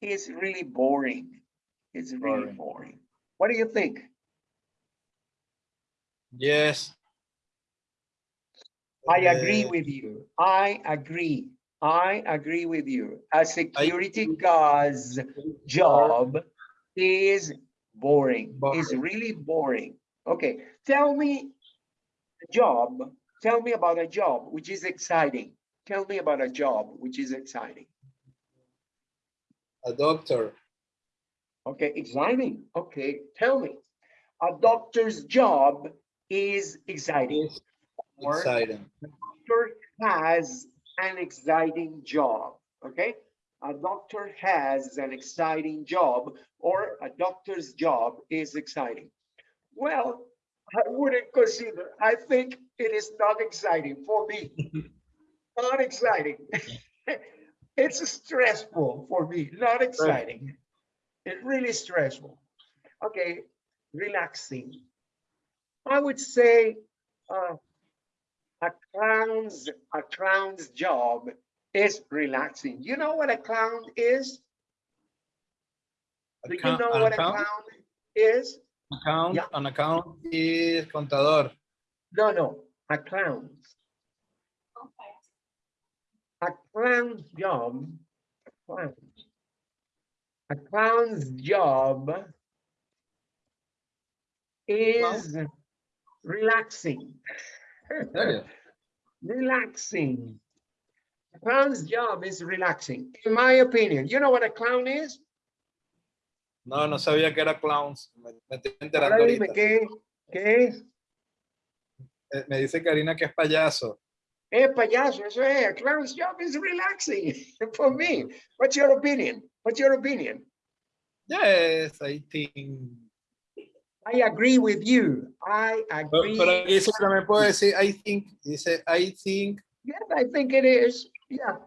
is really boring. It's really Boring. boring. What do you think? Yes. I agree Uh, with you. I agree. I agree with you. A security guard's job is boring. It's really boring. Okay, tell me a job. Tell me about a job which is exciting. Tell me about a job which is exciting. A doctor. Okay, exciting. Okay, tell me. A doctor's job is exciting. exciting. doctor has an exciting job, okay? A doctor has an exciting job or a doctor's job is exciting. Well, I wouldn't consider, I think it is not exciting for me. Not exciting. It's stressful for me, not exciting. It's really stressful. Okay, relaxing. I would say, uh, a clown's a clown's job is relaxing. You know what a clown is? Do you know what a clown is? Account, Yeah. an account is contador. No, no, a clown. A clown's job, a clown. A clown's job is relaxing. ¿En relaxing. A clown's job is relaxing, in my opinion. You know what a clown is? No, no sabía que era clowns. Me, me estoy enterando Ahora dime ahorita. qué, qué es. Eh, Me dice Karina que es payaso. Eh, payaso, eso es. A clown's job is relaxing for me. What's your opinion? What's your opinion? Yes, I think. I agree with you. I agree. pero aquí también puedo decir I think. Dice I think. Yes, I think it is. Yeah.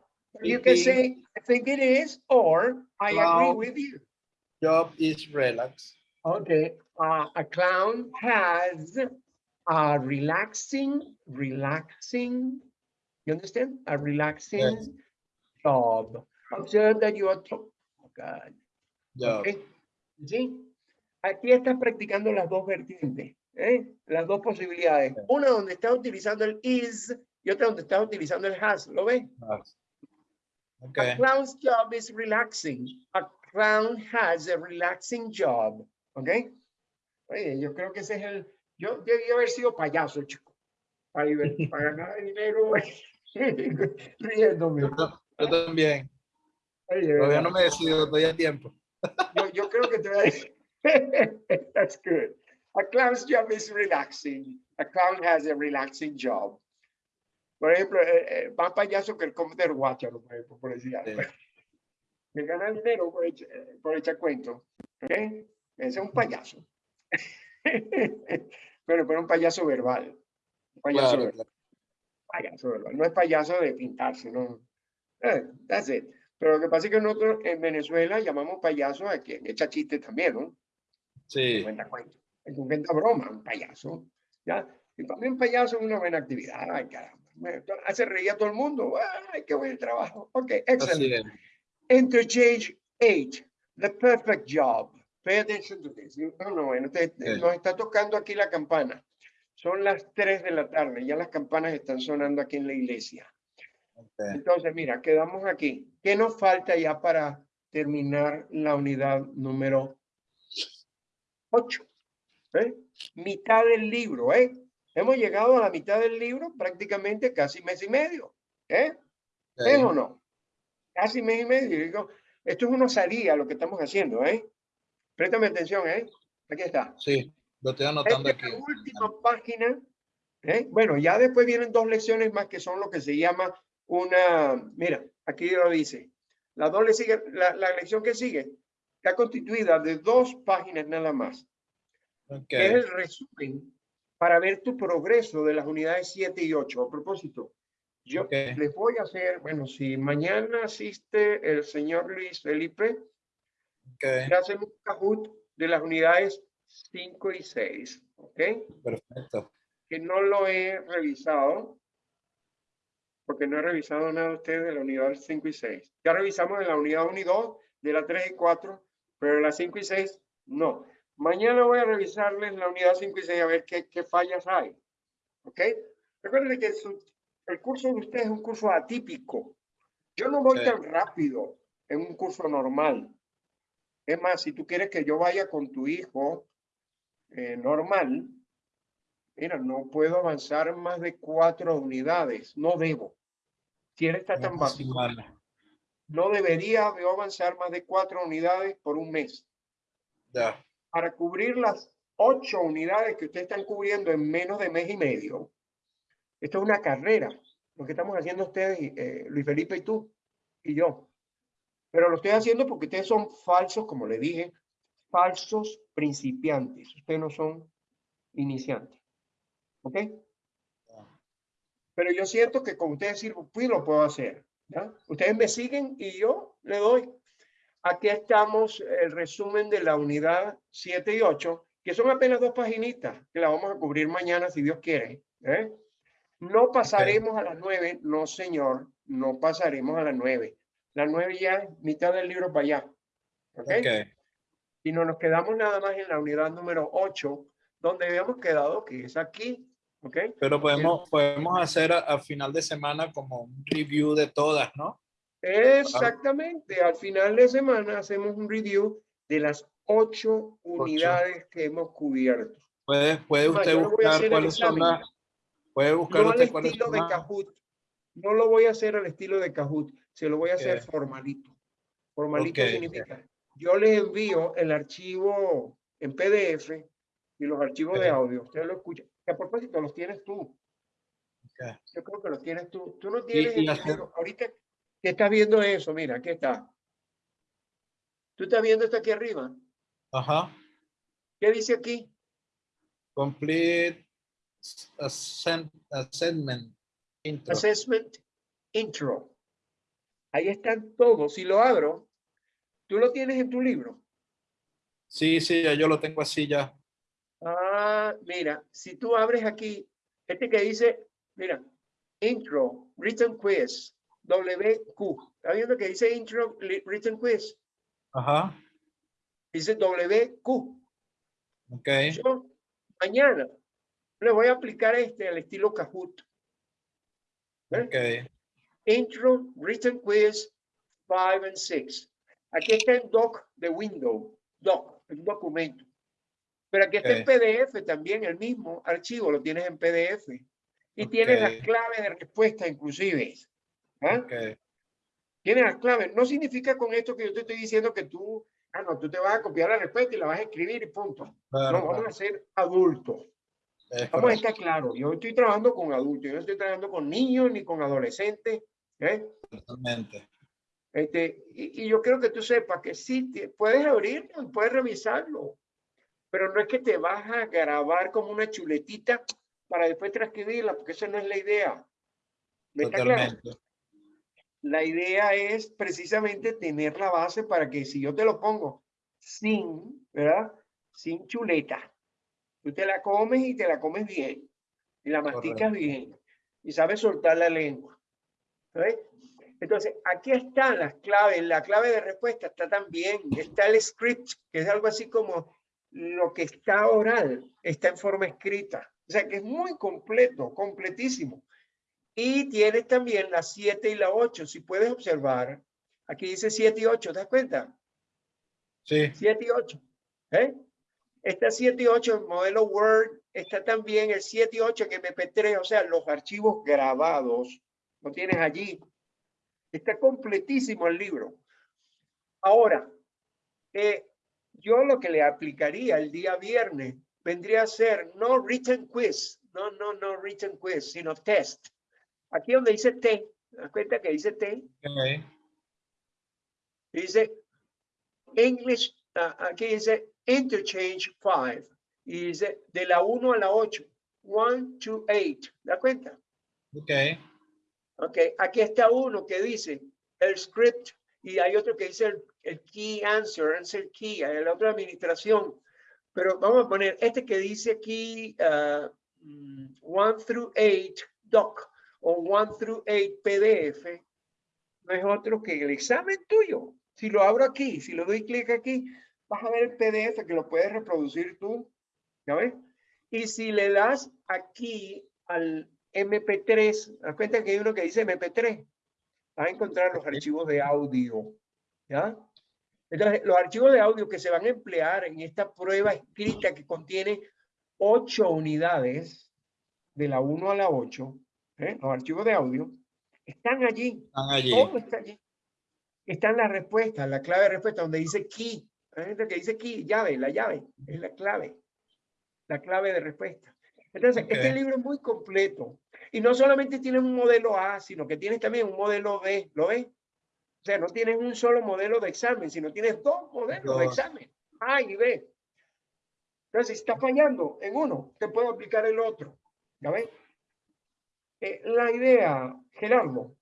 You can say, I think it is, or I agree with you. Job is relax. Okay, uh, a clown has a relaxing, relaxing, you understand? A relaxing job. Observe that you are, oh God, Job. okay? ¿Sí? Aquí estás practicando las dos vertientes, ¿eh? Las dos posibilidades. Una donde estás utilizando el is y otra donde estás utilizando el has, ¿lo ves? A Okay. clown's job is relaxing. A clown has a relaxing job. ¿Ok? Oye, yo creo que ese es el. Yo debí haber sido payaso, chico. Para, para ganar dinero riéndome. Yo, yo también. De Todavía no me decido, todavía a tiempo. yo, yo creo que te voy a decir. That's good. A clown's job is relaxing. A clown has a relaxing job. Por ejemplo, eh, eh, más payaso que el Commander Guacharo, por ejemplo, por decir algo. Sí. Que gana dinero por, eh, por echar cuento. ¿Ok? Ese es un payaso. pero, pero un payaso verbal. Un payaso Claro, verbal. Payaso. No es payaso de pintarse, no. Eh, that's it. Pero lo que pasa es que nosotros en Venezuela llamamos payaso a quien echa chistes también, ¿no? Sí. cuenta cuentos. El inventa broma, un payaso. ¿Ya? Y para mí un payaso es una buena actividad. Ay, caramba. Me- Hace reír a todo el mundo. Ay, qué buen trabajo. Ok, excelente. Interchange eight, the perfect job. Pay attention to this. No, no, bueno, te- Sí. nos está tocando aquí la campana. Son las 3 de la tarde, ya las campanas están sonando aquí en la iglesia. Okay. Entonces, mira, quedamos aquí. ¿Qué nos falta ya para terminar la unidad número 8? Mitad del libro, ¿eh? Hemos llegado a la mitad del libro, prácticamente casi mes y medio. ¿Eh? ¿Es o no? Casi mes y medio. Digo, Esto es una salida lo que estamos haciendo, ¿eh? Préstame atención, ¿eh? Aquí está. Sí, lo estoy anotando Esta aquí. la última página. ¿eh? Bueno, ya después vienen dos lecciones más que son lo que se llama una, mira, aquí lo dice. La, doble sigue, la, la lección que sigue está constituida de dos páginas nada más. Ok, que es el resumen para ver tu progreso de las unidades 7 y 8. A propósito, yo Ok. les voy a hacer, bueno, si mañana asiste el señor Luis Felipe, ok, le hacemos un Kahoot de las unidades 5 y 6, ¿ok? perfecto. Que no lo he revisado, porque no he revisado nada de ustedes de la unidad 5 y 6. Ya revisamos de la unidad 1 y 2, de la 3 y 4, pero de la 5 y 6, no. Mañana voy a revisarles la unidad 5 y 6 a ver qué, qué fallas hay. ¿Ok? Recuerden que su- el curso de ustedes es un curso atípico. Yo no voy Sí. tan rápido en un curso normal. Es más, si tú quieres que yo vaya con tu hijo eh, normal, mira, no puedo avanzar más de cuatro unidades. No debo. Si él está tan básico, no debería yo avanzar más de cuatro unidades por un mes. Ya, para cubrir las ocho unidades que ustedes están cubriendo en menos de mes y medio. Esto es una carrera, lo que estamos haciendo ustedes, eh, Luis Felipe y tú y yo. Pero lo estoy haciendo porque ustedes son falsos, como le dije, falsos principiantes. Ustedes no son iniciantes. ¿Ok? Pero yo siento que con ustedes sirvo, pues lo puedo hacer. ¿ya? Ustedes me siguen y yo le doy. Aquí estamos el resumen de la unidad 7 y 8, que son apenas dos paginitas, que la vamos a cubrir mañana si Dios quiere. ¿eh? No pasaremos a las 9, no señor, no pasaremos a las 9. Las 9 ya mitad del libro para allá. ¿ok? ok. Y no nos quedamos nada más en la unidad número 8, donde habíamos quedado, que es aquí. ¿ok? Pero podemos, podemos hacer a, a final de semana como un review de todas, ¿no? Exactamente. Al final de semana hacemos un review de las ocho unidades que hemos cubierto. Puede, puede usted yo lo voy a buscar cuáles son las... Puede buscar No al usted cuáles estilo de. Kahoot. No lo voy a hacer al estilo de Kahoot. Se lo voy a hacer Ok. formalito. Formalito Ok. significa, yo les envío el archivo en PDF y los archivos de Ok. audio. Ustedes lo escuchan. Que a propósito, los tienes tú. Ok. Yo creo que los tienes tú. Tú no tienes y libro. Ahorita que estás viendo eso, mira, aquí está. Tú estás viendo esto aquí arriba. Ajá. ¿Qué dice aquí? Complete assessment intro. Assessment Intro. Ahí están todos. Si lo abro, tú lo tienes en tu libro. Sí, sí, ya yo lo tengo así ya. Ah, mira, si tú abres aquí, este que dice, mira, Intro, Written Quiz, WQ. ¿Está viendo que dice Intro, Written Quiz? Ajá. Dice WQ. Ok. Yo mañana le voy a aplicar este al estilo Kahoot. ¿eh? Ok. Intro, Written Quiz 5 and 6. Aquí está el doc de Windows, doc, el documento. Pero aquí está en Ok. PDF también, el mismo archivo lo tienes en PDF. Y tienes las claves de respuesta inclusive. ¿ah? Tienes las claves. No significa con esto que yo te estoy diciendo que tú, ah, no, tú te vas a copiar la respuesta y la vas a escribir y punto. Claro, no, vamos a ser adultos. Es Vamos a estar claros. Yo estoy trabajando con adultos, yo no estoy trabajando con niños ni con adolescentes. ¿eh? Totalmente. Este, y, y yo quiero que tú sepas que sí, te- puedes abrirlo y puedes revisarlo, pero no es que te vas a grabar como una chuletita para después transcribirla, porque esa no es la idea. ¿Me está claro? Totalmente. La idea es precisamente tener la base para que si yo te lo pongo sin, ¿verdad? Sin chuleta, tú te la comes y te la comes bien, y la masticas Correcto. bien, y sabes soltar la lengua. ¿ves? Entonces, aquí están las claves, la clave de respuesta está también, está el script, que es algo así como lo que está oral, está en forma escrita. O sea, que es muy completo, completísimo. Y tienes también la 7 y la 8. Si puedes observar, aquí dice 7 y 8, ¿te das cuenta? Sí. 7 y 8. ¿eh? Está 7 y 8 en modelo Word, está también el 7 y 8 en MP3, o sea, los archivos grabados, lo tienes allí. Está completísimo el libro. Ahora, eh, yo lo que le aplicaría el día viernes vendría a ser no written quiz, no, no, no written quiz, sino test. Aquí donde dice T, ¿te das cuenta que dice T? Ok. Dice English, ah, aquí dice interchange 5. Y dice de la 1 a la 8. 1 to 8. ¿Da cuenta? Ok. Ok, aquí está uno que dice el script y hay otro que dice el, el key answer, answer key, hay la otra administración. Pero vamos a poner este que dice aquí 1 through 8 doc o 1 through 8 PDF. No es otro que el examen tuyo. Si lo abro aquí, si le doy clic aquí, vas a ver el PDF que lo puedes reproducir tú. ¿Ya ves? Y si le das aquí al MP3, das cuenta que hay uno que dice MP3, vas a encontrar los archivos de audio. ¿Ya? Entonces, los archivos de audio que se van a emplear en esta prueba escrita que contiene ocho unidades, de la 1 a la 8, ¿eh? los archivos de audio, están allí. Están allí. Todo está allí. Están las respuestas, la clave de respuesta, donde dice key. Hay gente que dice key, llave, la llave, es la clave. La clave de respuesta. Entonces, este Ok. libro es muy completo. Y no solamente tienes un modelo A, sino que tienes también un modelo B. ¿Lo ves? O sea, no tienes un solo modelo de examen, sino tienes dos modelos de Dos. examen. A y B. Entonces, si estás fallando en uno, te puedo aplicar el otro. ¿Ya ves? Eh, la idea, Gerardo,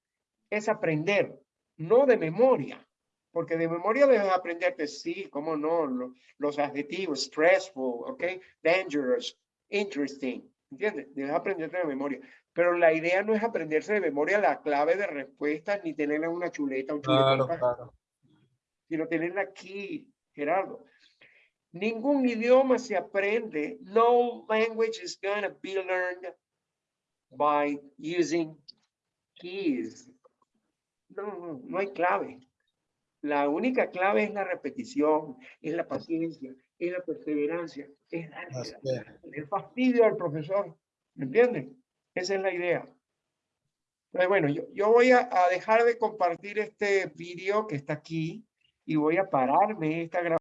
es aprender, no de memoria. Porque de memoria debes aprenderte, sí, cómo no, lo- los adjetivos, stressful, ok, dangerous, interesting, ¿entiendes? Debes aprenderte de memoria. Pero la idea no es aprenderse de memoria la clave de respuestas ni tenerla en una chuleta, un Claro, chuletón, claro. sino tenerla aquí, Gerardo. Ningún idioma se aprende. No language is going to be learned by using keys. No, no, no hay clave. La única clave es la repetición, es la paciencia, es la perseverancia, es darle el fastidio al profesor. ¿Me entienden? Esa es la idea. Bueno, yo, voy a, a dejar de compartir este vídeo que está aquí y voy a pararme esta grabación.